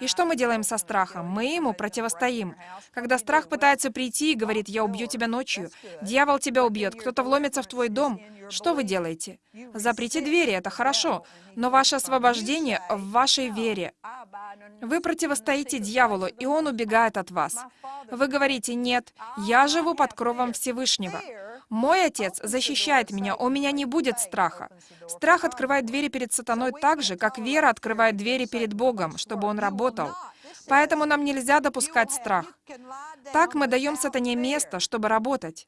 И что мы делаем со страхом? Мы ему противостоим. Когда страх пытается прийти и говорит, «Я убью тебя ночью», дьявол тебя убьет, кто-то вломится в твой дом, что вы делаете? Заприте двери, это хорошо, но ваше освобождение в вашей вере. Вы противостоите дьяволу, и он убегает от вас. Вы говорите, «Нет, я живу под кровом Всевышнего». Мой Отец защищает меня, у меня не будет страха. Страх открывает двери перед сатаной так же, как вера открывает двери перед Богом, чтобы он работал. Поэтому нам нельзя допускать страх. Так мы даем сатане место, чтобы работать.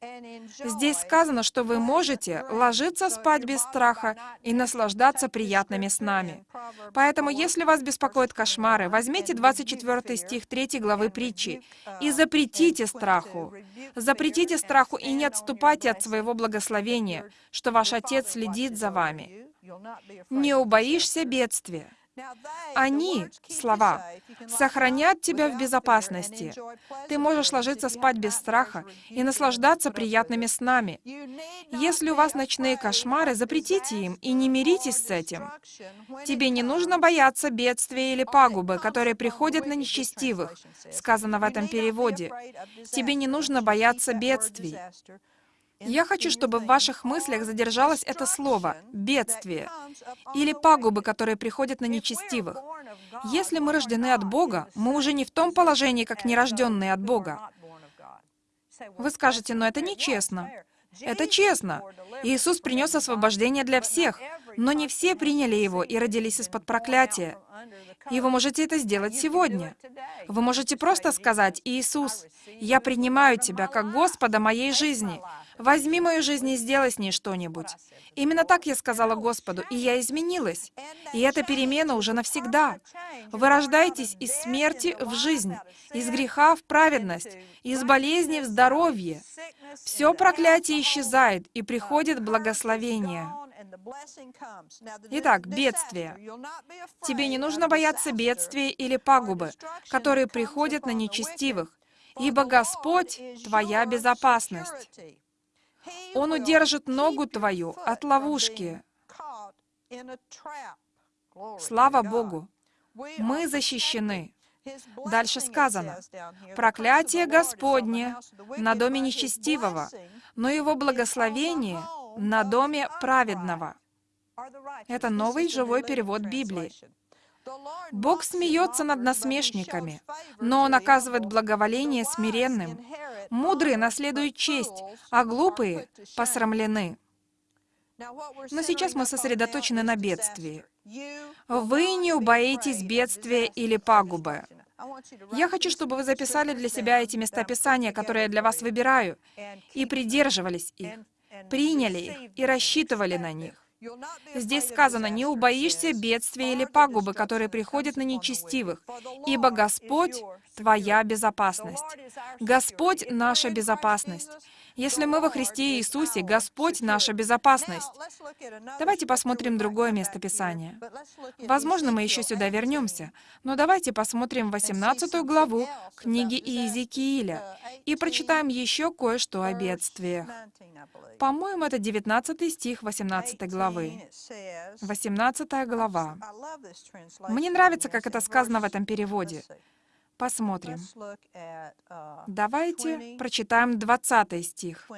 Здесь сказано, что вы можете ложиться спать без страха и наслаждаться приятными снами. Поэтому, если вас беспокоят кошмары, возьмите 24 стих 3 главы притчи и запретите страху. Запретите страху и не отступайте от своего благословения, что ваш Отец следит за вами. Не убоишься бедствия. Они, слова, сохранят тебя в безопасности. Ты можешь ложиться спать без страха и наслаждаться приятными снами. Если у вас ночные кошмары, запретите им и не миритесь с этим. Тебе не нужно бояться бедствия или пагубы, которые приходят на нечестивых, сказано в этом переводе. Тебе не нужно бояться бедствий. Я хочу, чтобы в ваших мыслях задержалось это слово «бедствие» или «пагубы», которые приходят на нечестивых. Если мы рождены от Бога, мы уже не в том положении, как нерожденные от Бога. Вы скажете, но это нечестно. Это честно. Иисус принес освобождение для всех, но не все приняли Его и родились из-под проклятия. И вы можете это сделать сегодня. Вы можете просто сказать, «Иисус, я принимаю Тебя как Господа моей жизни. Возьми мою жизнь и сделай с ней что-нибудь. Именно так я сказала Господу, и я изменилась. И эта перемена уже навсегда. Вы рождаетесь из смерти в жизнь, из греха в праведность, из болезни в здоровье. Все проклятие исчезает, и приходит благословение. Итак, бедствие. Тебе не нужно бояться бедствия или пагубы, которые приходят на нечестивых, ибо Господь — твоя безопасность. Он удержит ногу твою от ловушки. Слава Богу! Мы защищены. Дальше сказано, «Проклятие Господне на доме нечестивого, но его благословение на доме праведного». Это новый живой перевод Библии. Бог смеется над насмешниками, но Он оказывает благоволение смиренным. Мудрые наследуют честь, а глупые посрамлены. Но сейчас мы сосредоточены на бедствии. Вы не убоитесь бедствия или пагубы. Я хочу, чтобы вы записали для себя эти места Писания, которые я для вас выбираю, и придерживались их, приняли их и рассчитывали на них. Здесь сказано, «Не убоишься бедствия или пагубы, которые приходят на нечестивых, ибо Господь — твоя безопасность». Господь — наша безопасность. Если мы во Христе Иисусе, Господь — наша безопасность. Давайте посмотрим другое место Писания. Возможно, мы еще сюда вернемся, но давайте посмотрим 18 главу книги Иезекииля и прочитаем еще кое-что о бедствиях. По-моему, это 19 стих 18 главы. 18 глава. Мне нравится, как это сказано в этом переводе. Посмотрим. Uh, Давайте прочитаем 20 стих.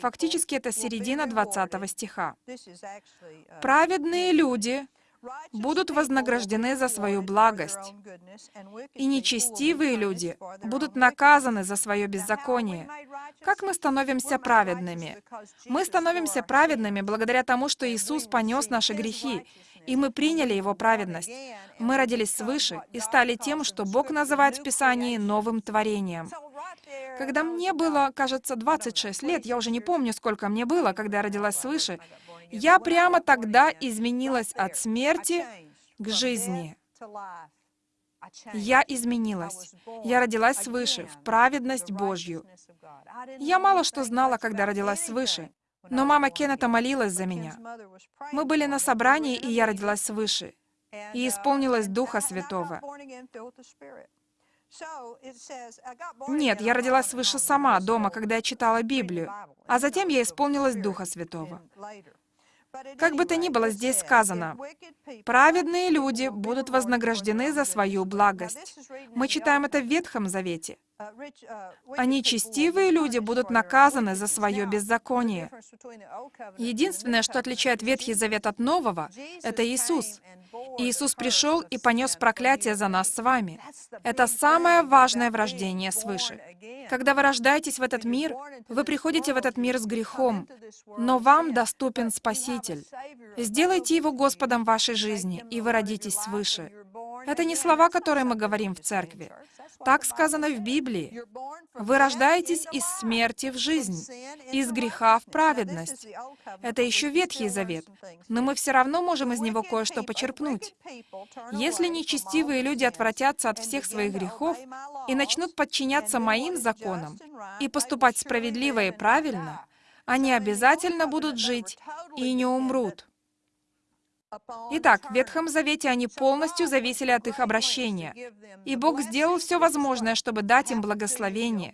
Фактически это середина 20 стиха. uh, «Праведные люди будут вознаграждены за свою благость, и нечестивые люди будут наказаны за свое беззаконие. Как мы становимся праведными? Мы становимся праведными благодаря тому, что Иисус понес наши грехи, и мы приняли Его праведность. Мы родились свыше и стали тем, что Бог называет в Писании новым творением. Когда мне было, кажется, 26 лет, я уже не помню, сколько мне было, когда я родилась свыше, я прямо тогда изменилась от смерти к жизни. Я изменилась. Я родилась свыше, в праведность Божью. Я мало что знала, когда родилась свыше, но мама Кеннета молилась за меня. Мы были на собрании, и я родилась свыше, и исполнилась Духа Святого. Нет, я родилась свыше сама, дома, когда я читала Библию, а затем я исполнилась Духа Святого. Как бы то ни было, здесь сказано, «Праведные люди будут вознаграждены за свою благость». Мы читаем это в Ветхом Завете. А нечестивые люди будут наказаны за свое беззаконие. Единственное, что отличает Ветхий Завет от Нового, это Иисус. Иисус пришел и понес проклятие за нас с вами. Это самое важное в рождении свыше. Когда вы рождаетесь в этот мир, вы приходите в этот мир с грехом, но вам доступен Спаситель. Сделайте Его Господом вашей жизни, и вы родитесь свыше. Это не слова, которые мы говорим в церкви. Так сказано в Библии. Вы рождаетесь из смерти в жизнь, из греха в праведность. Это еще Ветхий Завет, но мы все равно можем из него кое-что почерпнуть. Если нечестивые люди отвратятся от всех своих грехов и начнут подчиняться моим законам и поступать справедливо и правильно, они обязательно будут жить и не умрут. Итак, в Ветхом Завете они полностью зависели от их обращения. И Бог сделал все возможное, чтобы дать им благословение.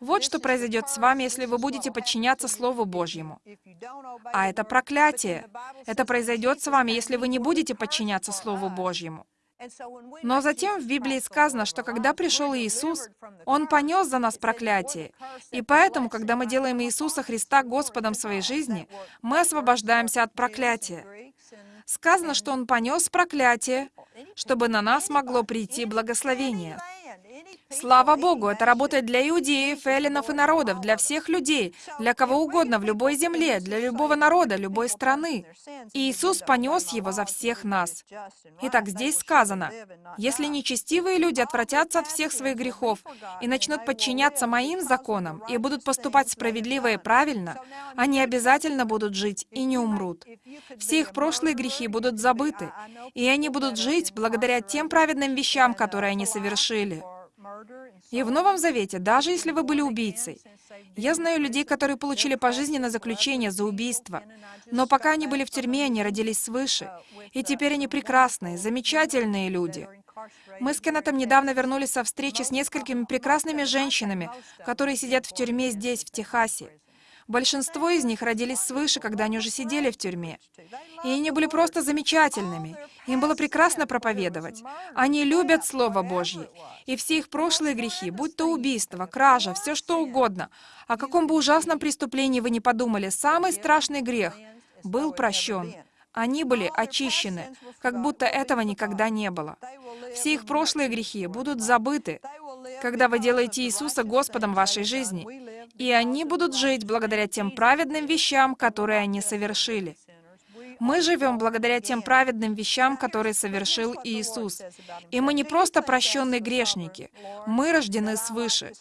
Вот что произойдет с вами, если вы будете подчиняться Слову Божьему. А это проклятие. Это произойдет с вами, если вы не будете подчиняться Слову Божьему. Но затем в Библии сказано, что когда пришел Иисус, Он понес за нас проклятие. И поэтому, когда мы делаем Иисуса Христа Господом своей жизни, мы освобождаемся от проклятия. Сказано, что Он понес проклятие, чтобы на нас могло прийти благословение. Слава Богу, это работает для иудеев, эллинов и народов, для всех людей, для кого угодно, в любой земле, для любого народа, любой страны. И Иисус понес его за всех нас. Итак, здесь сказано, «Если нечестивые люди отвратятся от всех своих грехов и начнут подчиняться моим законам и будут поступать справедливо и правильно, они обязательно будут жить и не умрут. Все их прошлые грехи будут забыты, и они будут жить благодаря тем праведным вещам, которые они совершили». И в Новом Завете, даже если вы были убийцей, я знаю людей, которые получили пожизненное заключение за убийство, но пока они были в тюрьме, они родились свыше, и теперь они прекрасные, замечательные люди. Мы с Кеннетом недавно вернулись со встречи с несколькими прекрасными женщинами, которые сидят в тюрьме здесь, в Техасе. Большинство из них родились свыше, когда они уже сидели в тюрьме. И они были просто замечательными. Им было прекрасно проповедовать. Они любят Слово Божье. И все их прошлые грехи, будь то убийство, кража, все что угодно, о каком бы ужасном преступлении вы ни подумали, самый страшный грех был прощен. Они были очищены, как будто этого никогда не было. Все их прошлые грехи будут забыты, когда вы делаете Иисуса Господом вашей жизни и они будут жить благодаря тем праведным вещам, которые они совершили. Мы живем благодаря тем праведным вещам, которые совершил Иисус. И мы не просто прощенные грешники, мы рождены свыше.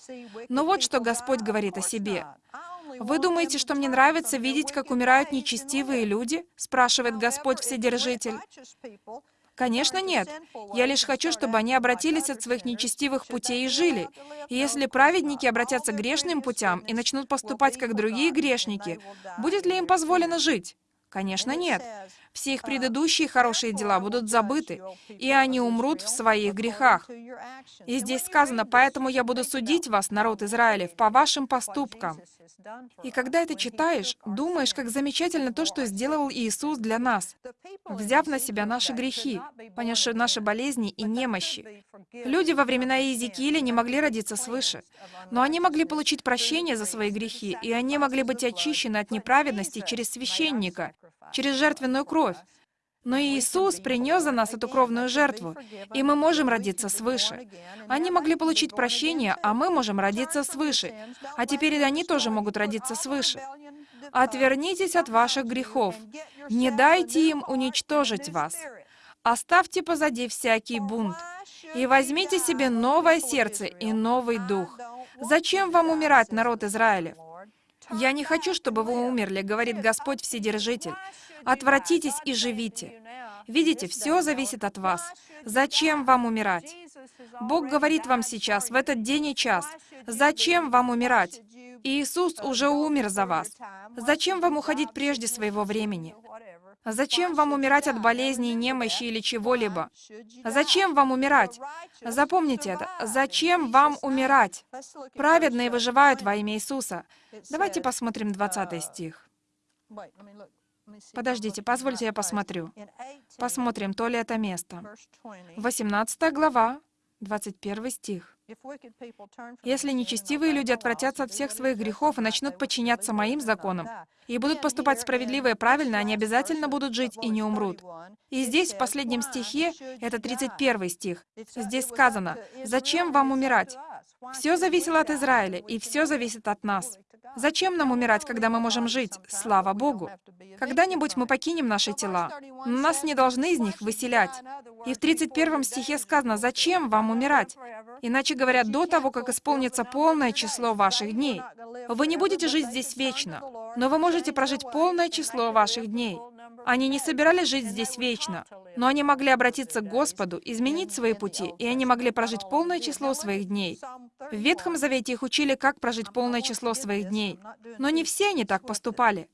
Но вот что Господь говорит о себе. «Вы думаете, что мне нравится видеть, как умирают нечестивые люди?» спрашивает Господь Вседержитель. Конечно, нет. Я лишь хочу, чтобы они обратились от своих нечестивых путей и жили. И если праведники обратятся к грешным путям и начнут поступать как другие грешники, будет ли им позволено жить? Конечно, нет. Все их предыдущие хорошие дела будут забыты, и они умрут в своих грехах. И здесь сказано, «Поэтому я буду судить вас, народ Израилев, по вашим поступкам». И когда это читаешь, думаешь, как замечательно то, что сделал Иисус для нас, взяв на себя наши грехи, понесшие наши болезни и немощи. Люди во времена Иезекииля не могли родиться свыше, но они могли получить прощение за свои грехи, и они могли быть очищены от неправедности через священника, через жертвенную кровь. Но Иисус принес за нас эту кровную жертву, и мы можем родиться свыше. Они могли получить прощение, а мы можем родиться свыше. А теперь и они тоже могут родиться свыше. Отвернитесь от ваших грехов. Не дайте им уничтожить вас. Оставьте позади всякий бунт. И возьмите себе новое сердце и новый дух. Зачем вам умирать, народ Израиля? «Я не хочу, чтобы вы умерли», — говорит Господь Вседержитель. «Отвратитесь и живите». Видите, все зависит от вас. Зачем вам умирать? Бог говорит вам сейчас, в этот день и час, зачем вам умирать? Иисус уже умер за вас. Зачем вам уходить прежде своего времени? Зачем вам умирать от болезней, немощи или чего-либо? Зачем вам умирать? Запомните это. Зачем вам умирать? Праведные выживают во имя Иисуса. Давайте посмотрим 20 стих. Подождите, позвольте я посмотрю. Посмотрим, то ли это место. 18 глава, 21 стих. Если нечестивые люди отвратятся от всех своих грехов и начнут подчиняться моим законам, и будут поступать справедливо и правильно, они обязательно будут жить и не умрут. И здесь, в последнем стихе, это 31 стих, здесь сказано, «Зачем вам умирать? Все зависело от Израиля, и все зависит от нас. Зачем нам умирать, когда мы можем жить? Слава Богу! Когда-нибудь мы покинем наши тела, но нас не должны из них выселять. И в 31 стихе сказано, «Зачем вам умирать?» Иначе говоря, до того, как исполнится полное число ваших дней. Вы не будете жить здесь вечно, но вы можете прожить полное число ваших дней. Они не собирались жить здесь вечно, но они могли обратиться к Господу, изменить свои пути, и они могли прожить полное число своих дней. В Ветхом Завете их учили, как прожить полное число своих дней. Но не все они так поступали.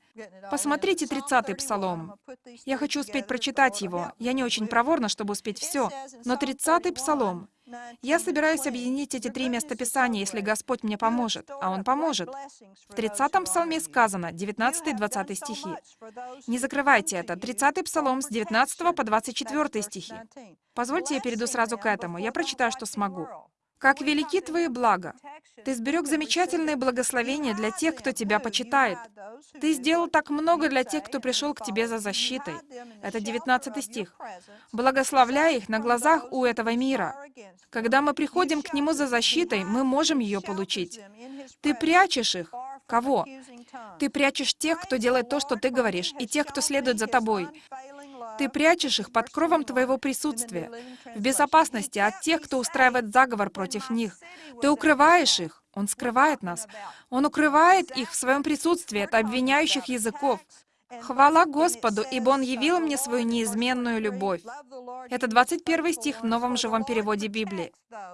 Посмотрите 30-й Псалом. Я хочу успеть прочитать его. Я не очень проворна, чтобы успеть все. Но 30-й Псалом. Я собираюсь объединить эти три местописания, если Господь мне поможет, а Он поможет. В 30-м псалме сказано, 19-20 стихи. Не закрывайте это. 30-й псалом с 19 по 24 стихи. Позвольте я перейду сразу к этому. Я прочитаю, что смогу. Как велики Твои блага! Ты сберег замечательные благословения для тех, кто Тебя почитает. Ты сделал так много для тех, кто пришел к Тебе за защитой. Это 19 стих. Благословляй их на глазах у этого мира. Когда мы приходим к Нему за защитой, мы можем ее получить. Ты прячешь их. Кого? Ты прячешь тех, кто делает то, что ты говоришь, и тех, кто следует за тобой. Ты прячешь их под кровом твоего присутствия, в безопасности от тех, кто устраивает заговор против них. Ты укрываешь их. Он скрывает нас. Он укрывает их в своем присутствии от обвиняющих языков. Хвала Господу, ибо Он явил мне свою неизменную любовь. Это 21 стих в новом живом переводе Библии.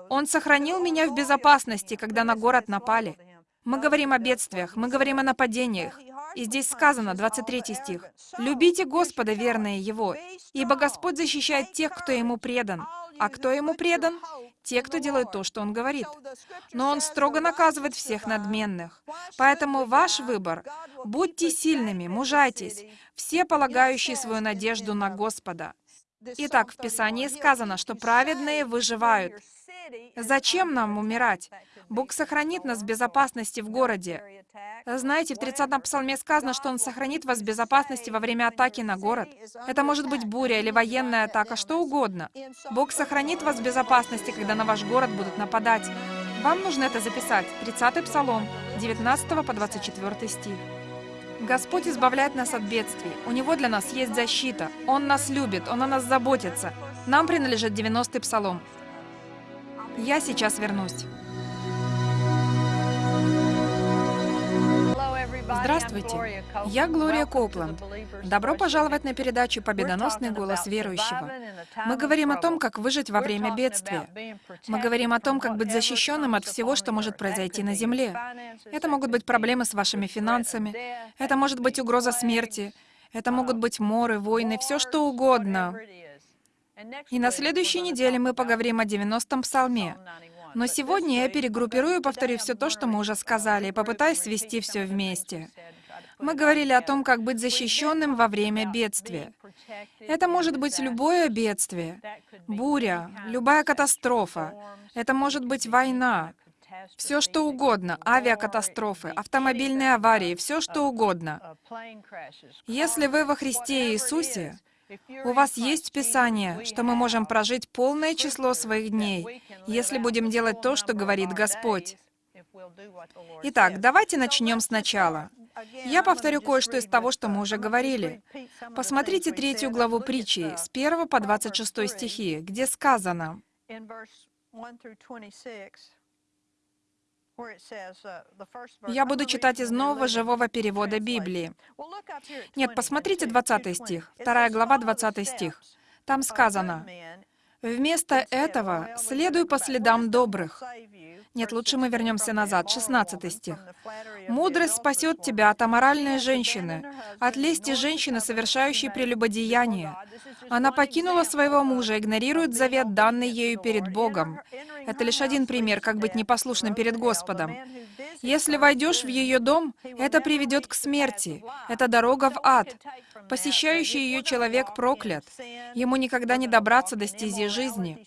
Он сохранил меня в безопасности, когда на город напали. Мы говорим о бедствиях, мы говорим о нападениях. И здесь сказано, 23 стих, «Любите Господа, верные Его, ибо Господь защищает тех, кто Ему предан». А кто Ему предан? Те, кто делает то, что Он говорит. Но Он строго наказывает всех надменных. Поэтому ваш выбор — будьте сильными, мужайтесь, все полагающие свою надежду на Господа. Итак, в Писании сказано, что праведные выживают. Зачем нам умирать? Бог сохранит нас в безопасности в городе. Знаете, в 30-м псалме сказано, что Он сохранит вас в безопасности во время атаки на город. Это может быть буря или военная атака, что угодно. Бог сохранит вас в безопасности, когда на ваш город будут нападать. Вам нужно это записать. 30-й псалом, 19 по 24 стих. Господь избавляет нас от бедствий. У Него для нас есть защита. Он нас любит, Он о нас заботится. Нам принадлежит 90-й псалом. Я сейчас вернусь. Здравствуйте, я Глория Коупленд. Добро пожаловать на передачу «Победоносный голос верующего». Мы говорим о том, как выжить во время бедствия. Мы говорим о том, как быть защищенным от всего, что может произойти на Земле. Это могут быть проблемы с вашими финансами, это может быть угроза смерти, это могут быть моры, войны, все что угодно. И на следующей неделе мы поговорим о 90-м псалме. Но сегодня я перегруппирую и повторю все то, что мы уже сказали, и попытаюсь свести все вместе. Мы говорили о том, как быть защищенным во время бедствия. Это может быть любое бедствие, буря, любая катастрофа. Это может быть война, все что угодно, авиакатастрофы, автомобильные аварии, все что угодно. Если вы во Христе Иисусе, У вас есть Писание, что мы можем прожить полное число своих дней, если будем делать то, что говорит Господь. Итак, давайте начнем сначала. Я повторю кое-что из того, что мы уже говорили. Посмотрите третью главу притчи, с 1 по 26 стихи, где сказано, я буду читать из нового живого перевода Библии. Нет, посмотрите 20 стих, вторая глава, 20 стих. Там сказано, «Вместо этого следуй по следам добрых, нет, лучше мы вернемся назад. 16 стих. «Мудрость спасет тебя от аморальной женщины, от лести женщины, совершающей прелюбодеяние. Она покинула своего мужа, игнорирует завет, данный ею перед Богом». Это лишь один пример, как быть непослушным перед Господом. Если войдешь в ее дом, это приведет к смерти. Это дорога в ад. Посещающий ее человек проклят. Ему никогда не добраться до стези жизни.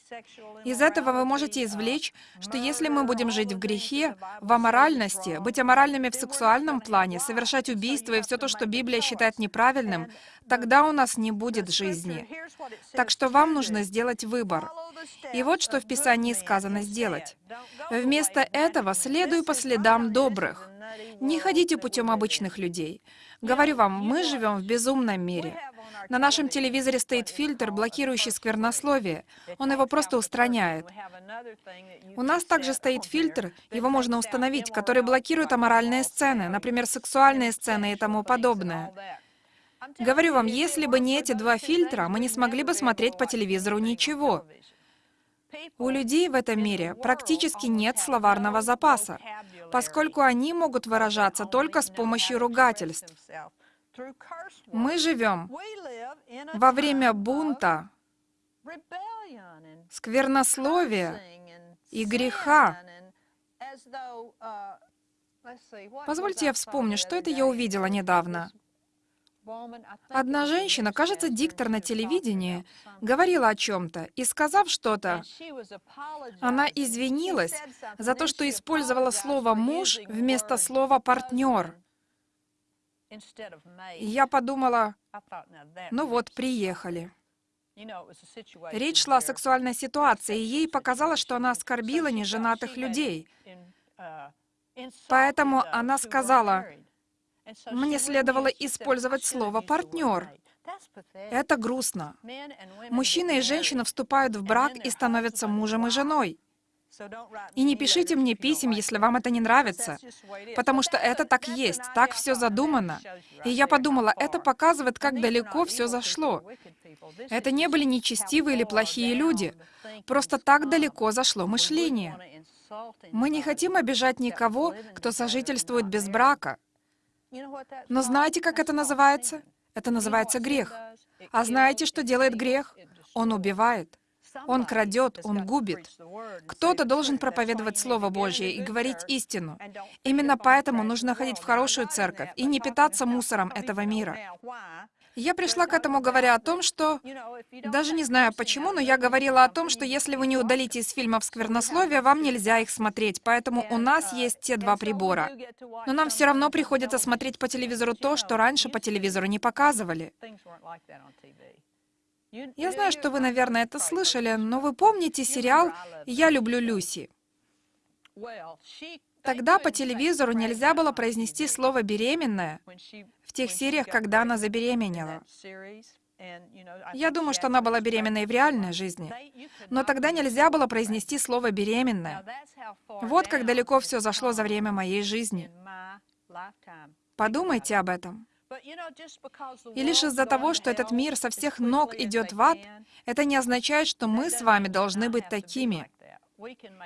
Из этого вы можете извлечь, что если мы будем жить в грехе, в аморальности, быть аморальными в сексуальном плане, совершать убийства и все то, что Библия считает неправильным, тогда у нас не будет жизни. Так что вам нужно сделать выбор. И вот что в Писании сказано сделать. Вместо этого следуй по следам добрых. Не ходите путем обычных людей. Говорю вам, мы живем в безумном мире. На нашем телевизоре стоит фильтр, блокирующий сквернословие. Он его просто устраняет. У нас также стоит фильтр, его можно установить, который блокирует аморальные сцены, например, сексуальные сцены и тому подобное. Говорю вам, если бы не эти два фильтра, мы не смогли бы смотреть по телевизору ничего. У людей в этом мире практически нет словарного запаса, поскольку они могут выражаться только с помощью ругательств. Мы живем во время бунта, сквернословия и греха. Позвольте я вспомню, что это я увидела недавно. Одна женщина, кажется, диктор на телевидении, говорила о чем-то, и сказав что-то, она извинилась за то, что использовала слово «муж» вместо слова «партнер». И я подумала, ну вот, приехали. Речь шла о сексуальной ситуации, и ей показалось, что она оскорбила неженатых людей. Поэтому она сказала, мне следовало использовать слово «партнер». Это грустно. Мужчина и женщина вступают в брак и становятся мужем и женой. И не пишите мне писем, если вам это не нравится, потому что это так есть, так все задумано. И я подумала, это показывает, как далеко все зашло. Это не были нечестивые или плохие люди, просто так далеко зашло мышление. Мы не хотим обижать никого, кто сожительствует без брака. Но знаете, как это называется? Это называется грех. А знаете, что делает грех? Он убивает. Он крадет, он губит. Кто-то должен проповедовать Слово Божье и говорить истину. Именно поэтому нужно ходить в хорошую церковь и не питаться мусором этого мира. Я пришла к этому, говоря о том, что... Даже не знаю почему, но я говорила о том, что если вы не удалите из фильмов сквернословие, вам нельзя их смотреть, поэтому у нас есть те два прибора. Но нам все равно приходится смотреть по телевизору то, что раньше по телевизору не показывали. Я знаю, что вы, наверное, это слышали, но вы помните сериал «Я люблю Люси»? Тогда по телевизору нельзя было произнести слово «беременная» в тех сериях, когда она забеременела. Я думаю, что она была беременной в реальной жизни. Но тогда нельзя было произнести слово «беременная». Вот как далеко все зашло за время моей жизни. Подумайте об этом. И лишь из-за того, что этот мир со всех ног идет в ад, это не означает, что мы с вами должны быть такими.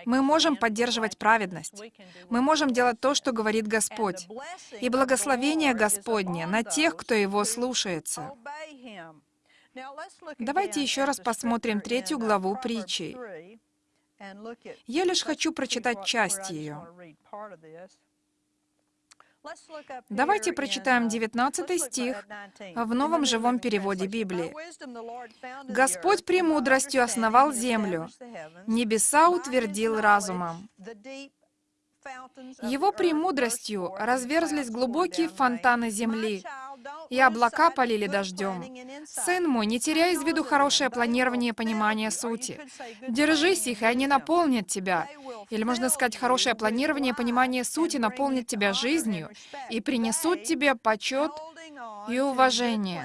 Мы можем поддерживать праведность. Мы можем делать то, что говорит Господь. И благословение Господне на тех, кто Его слушается. Давайте еще раз посмотрим третью главу притчи. Я лишь хочу прочитать часть ее. Давайте прочитаем 19 стих в новом живом переводе Библии. «Господь премудростью основал землю, небеса утвердил разумом». Его премудростью разверзлись глубокие фонтаны земли. И облака полили дождем. Сын мой, не теряй из виду хорошее планирование и понимание сути. Держись их, и они наполнят тебя. Или можно сказать, хорошее планирование и понимание сути наполнит тебя жизнью и принесут тебе почет и уважение.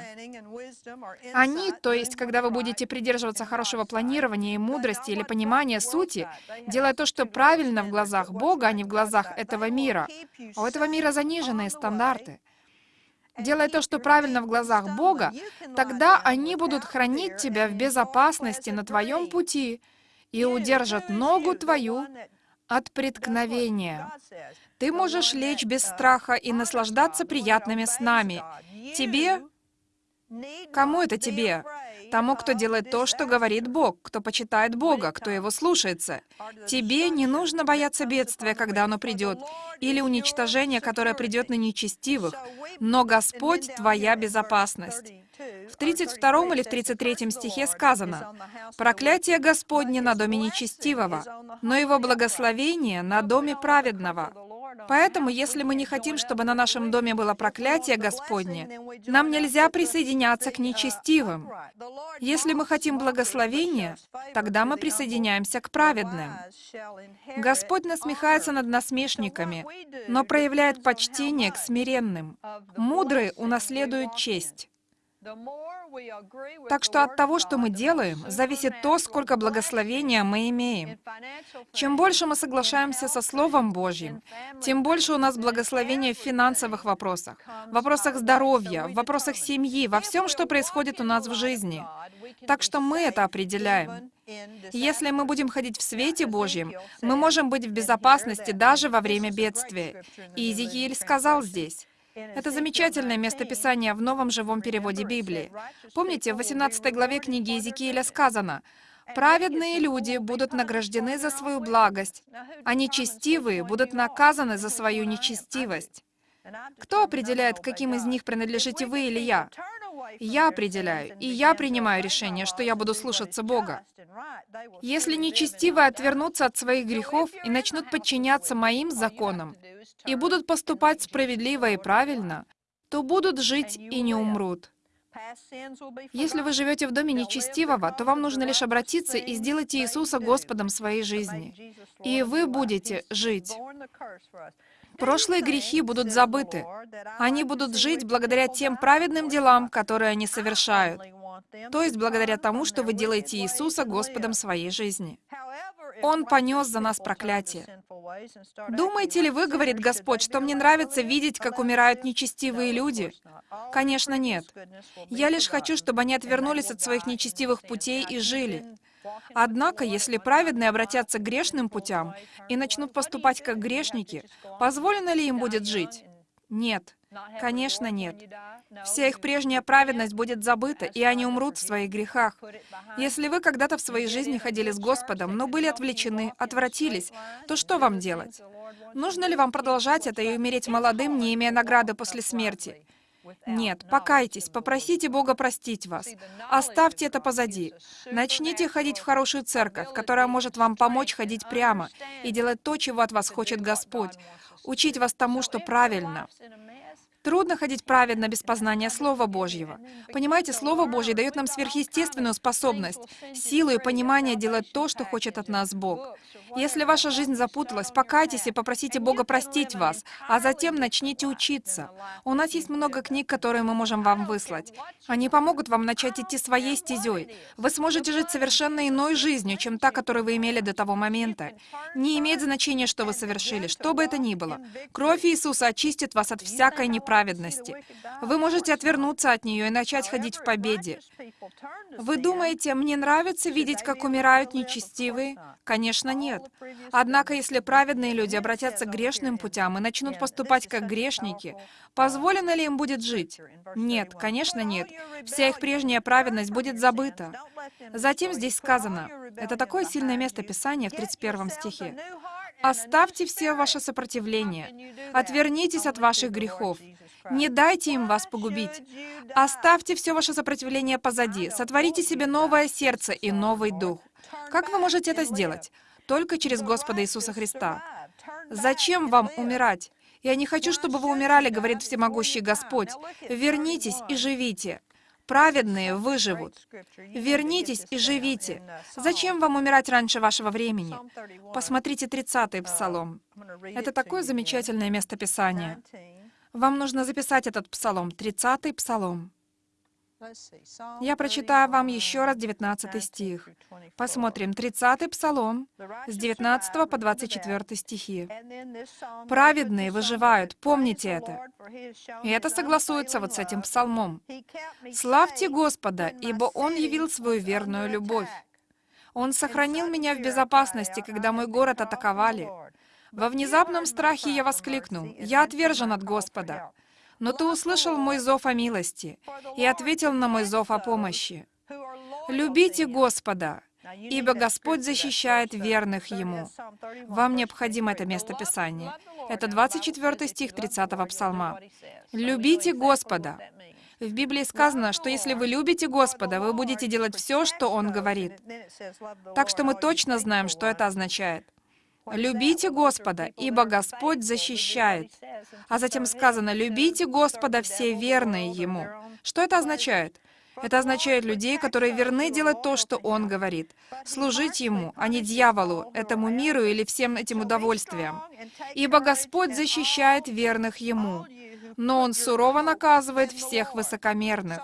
Они, то есть, когда вы будете придерживаться хорошего планирования и мудрости или понимания сути, делая то, что правильно в глазах Бога, а не в глазах этого мира. А у этого мира заниженные стандарты. Делая то, что правильно в глазах Бога, тогда они будут хранить тебя в безопасности на твоем пути и удержат ногу твою от преткновения. Ты можешь лечь без страха и наслаждаться приятными снами. Тебе? Кому это тебе? Тому, кто делает то, что говорит Бог, кто почитает Бога, кто его слушается. Тебе не нужно бояться бедствия, когда оно придет, или уничтожения, которое придет на нечестивых, но Господь — твоя безопасность. В 32 или в 33 стихе сказано, «Проклятие Господне на доме нечестивого, но его благословение на доме праведного». Поэтому, если мы не хотим, чтобы на нашем доме было проклятие Господне, нам нельзя присоединяться к нечестивым. Если мы хотим благословения, тогда мы присоединяемся к праведным. Господь насмехается над насмешниками, но проявляет почтение к смиренным. Мудрые унаследуют честь. Так что от того, что мы делаем, зависит то, сколько благословения мы имеем. Чем больше мы соглашаемся со Словом Божьим, тем больше у нас благословения в финансовых вопросах, в вопросах здоровья, в вопросах семьи, во всем, что происходит у нас в жизни. Так что мы это определяем. Если мы будем ходить в свете Божьем, мы можем быть в безопасности даже во время бедствия. И Иезекииль сказал здесь, это замечательное местописание в новом живом переводе Библии. Помните, в 18 главе книги Иезекииля сказано, «Праведные люди будут награждены за свою благость, а нечестивые будут наказаны за свою нечестивость». Кто определяет, каким из них принадлежите вы или я? Я определяю, и я принимаю решение, что я буду слушаться Бога. Если нечестивые отвернутся от своих грехов и начнут подчиняться моим законам, и будут поступать справедливо и правильно, то будут жить и не умрут. Если вы живете в доме нечестивого, то вам нужно лишь обратиться и сделать Иисуса Господом своей жизни, и вы будете жить. Прошлые грехи будут забыты. Они будут жить благодаря тем праведным делам, которые они совершают. То есть благодаря тому, что вы делаете Иисуса Господом своей жизни. Он понес за нас проклятие. Думаете ли вы, говорит Господь, что мне нравится видеть, как умирают нечестивые люди? Конечно, нет. Я лишь хочу, чтобы они отвернулись от своих нечестивых путей и жили. Однако, если праведные обратятся к грешным путям и начнут поступать как грешники, позволено ли им будет жить? Нет. Конечно, нет. Вся их прежняя праведность будет забыта, и они умрут в своих грехах. Если вы когда-то в своей жизни ходили с Господом, но были отвлечены, отвратились, то что вам делать? Нужно ли вам продолжать это и умереть молодым, не имея награды после смерти? Нет, покайтесь, попросите Бога простить вас. Оставьте это позади. Начните ходить в хорошую церковь, которая может вам помочь ходить прямо и делать то, чего от вас хочет Господь, учить вас тому, что правильно. Трудно ходить праведно без познания Слова Божьего. Понимаете, Слово Божье дает нам сверхъестественную способность, силу и понимание делать то, что хочет от нас Бог. Если ваша жизнь запуталась, покайтесь и попросите Бога простить вас, а затем начните учиться. У нас есть много книг, которые мы можем вам выслать. Они помогут вам начать идти своей стезей. Вы сможете жить совершенно иной жизнью, чем та, которую вы имели до того момента. Не имеет значения, что вы совершили, что бы это ни было. Кровь Иисуса очистит вас от всякой неправды праведности. Вы можете отвернуться от нее и начать ходить в победе. Вы думаете, мне нравится видеть, как умирают нечестивые? Конечно, нет. Однако, если праведные люди обратятся к грешным путям и начнут поступать как грешники, позволено ли им будет жить? Нет, конечно, нет. Вся их прежняя праведность будет забыта. Затем здесь сказано, это такое сильное место Писания в 31 стихе, Оставьте все ваше сопротивление. Отвернитесь от ваших грехов. Не дайте им вас погубить. Оставьте все ваше сопротивление позади. Сотворите себе новое сердце и новый дух. Как вы можете это сделать? Только через Господа Иисуса Христа. Зачем вам умирать? «Я не хочу, чтобы вы умирали», — говорит всемогущий Господь. «Вернитесь и живите». Праведные выживут. Вернитесь и живите. Зачем вам умирать раньше вашего времени? Посмотрите 30-й псалом. Это такое замечательное местописание. Вам нужно записать этот псалом, 30-й псалом. Я прочитаю вам еще раз 19 стих. Посмотрим 30 Псалом с 19 по 24 стихи. «Праведные выживают, помните это». И это согласуется вот с этим псалмом. «Славьте Господа, ибо Он явил свою верную любовь. Он сохранил меня в безопасности, когда мой город атаковали. Во внезапном страхе я воскликнул, «Я отвержен от Господа». Но ты услышал мой зов о милости и ответил на мой зов о помощи. Любите Господа, ибо Господь защищает верных Ему. Вам необходимо это место Писания. Это 24 стих 30 псалма. «Любите Господа». В Библии сказано, что если вы любите Господа, вы будете делать все, что Он говорит. Так что мы точно знаем, что это означает. «Любите Господа, ибо Господь защищает». А затем сказано, «Любите Господа все верные Ему». Что это означает? Это означает людей, которые верны делать то, что Он говорит, служить Ему, а не дьяволу, этому миру или всем этим удовольствиям. Ибо Господь защищает верных Ему, но Он сурово наказывает всех высокомерных.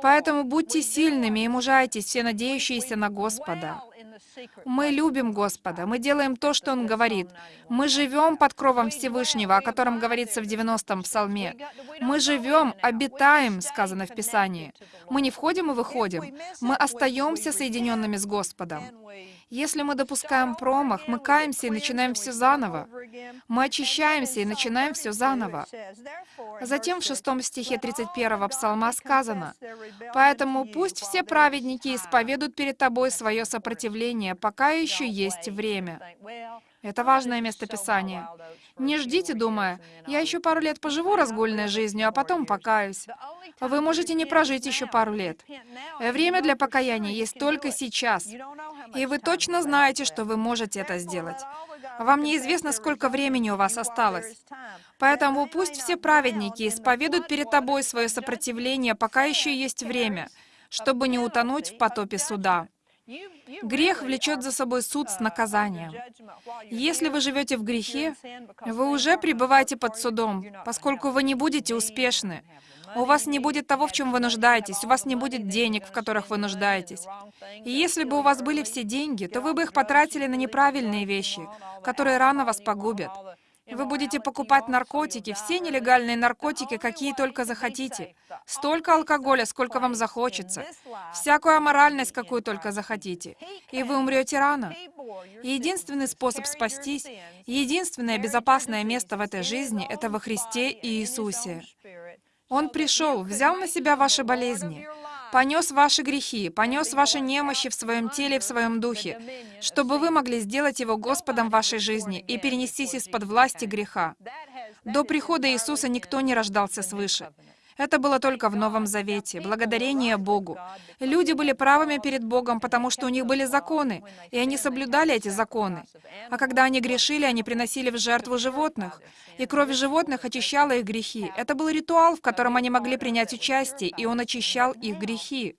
Поэтому будьте сильными и мужайтесь, все надеющиеся на Господа. Мы любим Господа, мы делаем то, что Он говорит. Мы живем под кровом Всевышнего, о котором говорится в 90-м псалме. Мы живем, обитаем, сказано в Писании. Мы не входим и выходим. Мы остаемся соединенными с Господом. Если мы допускаем промах, мы каемся и начинаем все заново. Мы очищаемся и начинаем все заново. Затем в шестом стихе 31 псалма сказано, «Поэтому пусть все праведники исповедуют перед тобой свое сопротивление, пока еще есть время». Это важное местописание. Не ждите, думая, «Я еще пару лет поживу разгульной жизнью, а потом покаюсь». Вы можете не прожить еще пару лет. Время для покаяния есть только сейчас. И вы точно знаете, что вы можете это сделать. Вам неизвестно, сколько времени у вас осталось. Поэтому пусть все праведники исповедуют перед тобой свое сопротивление, пока еще есть время, чтобы не утонуть в потопе суда. Грех влечет за собой суд с наказанием. Если вы живете в грехе, вы уже пребываете под судом, поскольку вы не будете успешны. У вас не будет того, в чем вы нуждаетесь, у вас не будет денег, в которых вы нуждаетесь. И если бы у вас были все деньги, то вы бы их потратили на неправильные вещи, которые рано вас погубят. Вы будете покупать наркотики, все нелегальные наркотики, какие только захотите. Столько алкоголя, сколько вам захочется. Всякую аморальность, какую только захотите. И вы умрете рано. единственный способ спастись, единственное безопасное место в этой жизни — это во Христе и Иисусе. Он пришел, взял на себя ваши болезни, понес ваши грехи, понес ваши немощи в своем теле и в своем духе, чтобы вы могли сделать Его Господом вашей жизни и перенестись из-под власти греха. До прихода Иисуса никто не рождался свыше. Это было только в Новом Завете, благодарение Богу. Люди были правыми перед Богом, потому что у них были законы, и они соблюдали эти законы. А когда они грешили, они приносили в жертву животных, и кровь животных очищала их грехи. Это был ритуал, в котором они могли принять участие, и он очищал их грехи.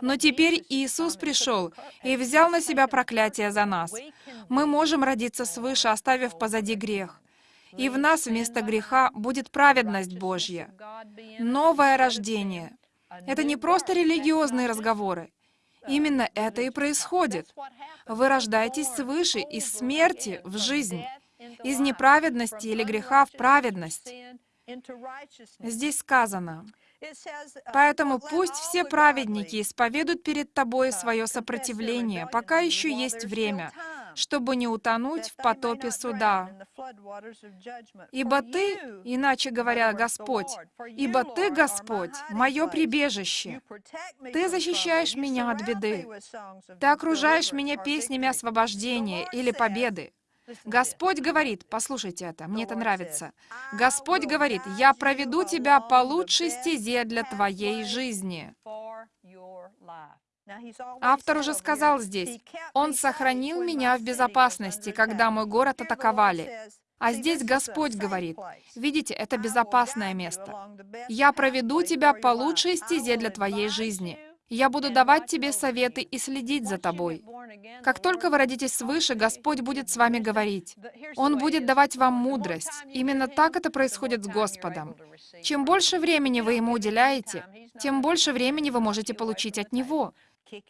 Но теперь Иисус пришел и взял на себя проклятие за нас. Мы можем родиться свыше, оставив позади грех и в нас вместо греха будет праведность Божья. Новое рождение. Это не просто религиозные разговоры. Именно это и происходит. Вы рождаетесь свыше из смерти в жизнь, из неправедности или греха в праведность. Здесь сказано, Поэтому пусть все праведники исповедуют перед тобой свое сопротивление, пока еще есть время, чтобы не утонуть в потопе суда. Ибо Ты, иначе говоря, Господь, ибо Ты, Господь, мое прибежище. Ты защищаешь меня от беды. Ты окружаешь меня песнями освобождения или победы. Господь говорит, послушайте это, мне это нравится. Господь говорит, «Я проведу тебя по лучшей стезе для твоей жизни». Автор уже сказал здесь, «Он сохранил меня в безопасности, когда мой город атаковали». А здесь Господь говорит, видите, это безопасное место. Я проведу тебя по лучшей стезе для твоей жизни. Я буду давать тебе советы и следить за тобой. Как только вы родитесь свыше, Господь будет с вами говорить. Он будет давать вам мудрость. Именно так это происходит с Господом. Чем больше времени вы Ему уделяете, тем больше времени вы можете получить от Него.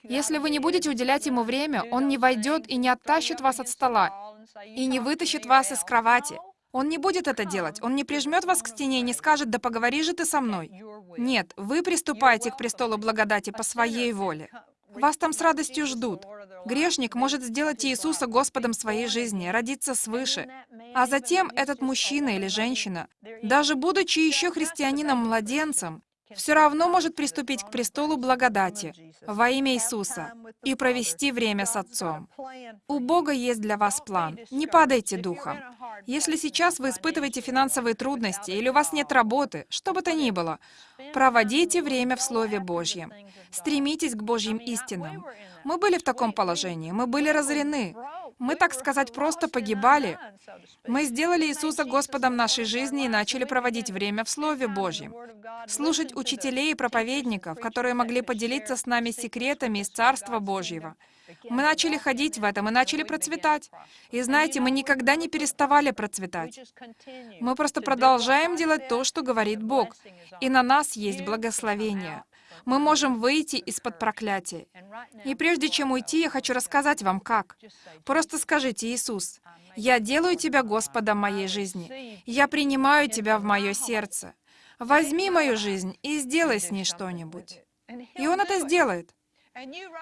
Если вы не будете уделять Ему время, Он не войдет и не оттащит вас от стола, и не вытащит вас из кровати. Он не будет это делать. Он не прижмет вас к стене и не скажет, да поговори же ты со мной. Нет, вы приступаете к престолу благодати по своей воле. Вас там с радостью ждут. Грешник может сделать Иисуса Господом своей жизни, родиться свыше. А затем этот мужчина или женщина, даже будучи еще христианином-младенцем, все равно может приступить к престолу благодати во имя Иисуса и провести время с Отцом. У Бога есть для вас план. Не падайте духом. Если сейчас вы испытываете финансовые трудности или у вас нет работы, что бы то ни было, проводите время в Слове Божьем. Стремитесь к Божьим истинам. Мы были в таком положении, мы были разорены. Мы, так сказать, просто погибали. Мы сделали Иисуса Господом нашей жизни и начали проводить время в Слове Божьем. Слушать учителей и проповедников, которые могли поделиться с нами секретами из Царства Божьего. Мы начали ходить в этом и начали процветать. И знаете, мы никогда не переставали процветать. Мы просто продолжаем делать то, что говорит Бог. И на нас есть благословение мы можем выйти из-под проклятия. И прежде чем уйти, я хочу рассказать вам, как. Просто скажите, Иисус, «Я делаю Тебя Господом моей жизни. Я принимаю Тебя в мое сердце. Возьми мою жизнь и сделай с ней что-нибудь». И Он это сделает.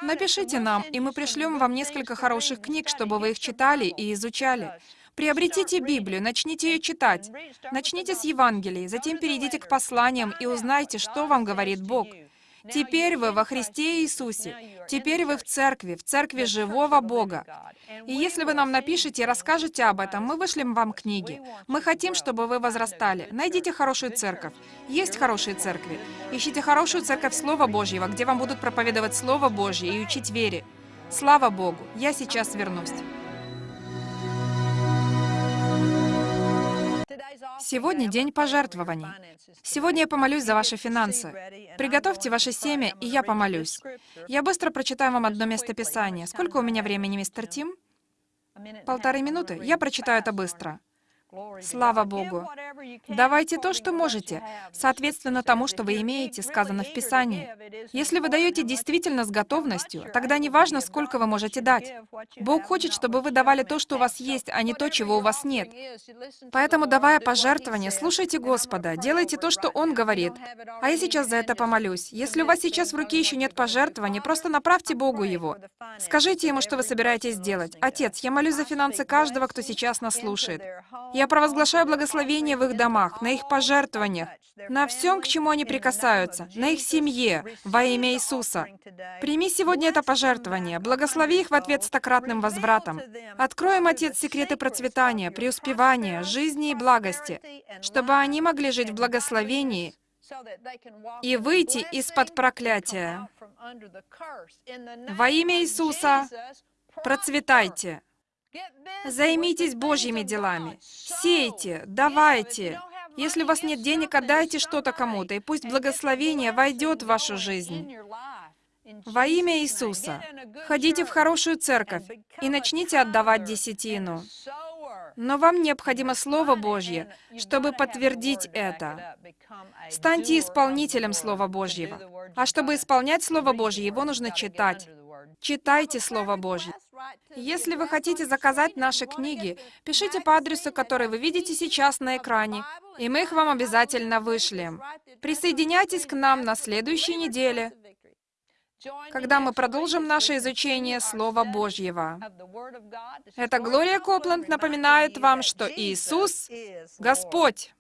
Напишите нам, и мы пришлем вам несколько хороших книг, чтобы вы их читали и изучали. Приобретите Библию, начните ее читать. Начните с Евангелия, затем перейдите к посланиям и узнайте, что вам говорит Бог. Теперь вы во Христе Иисусе. Теперь вы в церкви, в церкви живого Бога. И если вы нам напишите и расскажете об этом, мы вышлем вам книги. Мы хотим, чтобы вы возрастали. Найдите хорошую церковь. Есть хорошие церкви. Ищите хорошую церковь Слова Божьего, где вам будут проповедовать Слово Божье и учить вере. Слава Богу! Я сейчас вернусь. Сегодня день пожертвований. Сегодня я помолюсь за ваши финансы. Приготовьте ваше семя, и я помолюсь. Я быстро прочитаю вам одно место Писания. Сколько у меня времени, мистер Тим? Полторы минуты. Я прочитаю это быстро. Слава Богу! Давайте то, что можете, соответственно тому, что вы имеете, сказано в Писании. Если вы даете действительно с готовностью, тогда не важно, сколько вы можете дать. Бог хочет, чтобы вы давали то, что у вас есть, а не то, чего у вас нет. Поэтому, давая пожертвования, слушайте Господа, делайте то, что Он говорит. А я сейчас за это помолюсь. Если у вас сейчас в руке еще нет пожертвования, просто направьте Богу его. Скажите Ему, что вы собираетесь сделать. Отец, я молюсь за финансы каждого, кто сейчас нас слушает. Я провозглашаю благословение в их домах, на их пожертвованиях, на всем, к чему они прикасаются, на их семье, во имя Иисуса. Прими сегодня это пожертвование, благослови их в ответ стократным возвратом. Откроем, Отец, секреты процветания, преуспевания, жизни и благости, чтобы они могли жить в благословении и выйти из-под проклятия. Во имя Иисуса процветайте. Займитесь Божьими делами. Сейте, давайте. Если у вас нет денег, отдайте что-то кому-то, и пусть благословение войдет в вашу жизнь. Во имя Иисуса. Ходите в хорошую церковь и начните отдавать десятину. Но вам необходимо Слово Божье, чтобы подтвердить это. Станьте исполнителем Слова Божьего. А чтобы исполнять Слово Божье, его нужно читать. Читайте Слово Божье. Если вы хотите заказать наши книги, пишите по адресу, который вы видите сейчас на экране, и мы их вам обязательно вышлем. Присоединяйтесь к нам на следующей неделе, когда мы продолжим наше изучение Слова Божьего. Это Глория Копланд напоминает вам, что Иисус — Господь.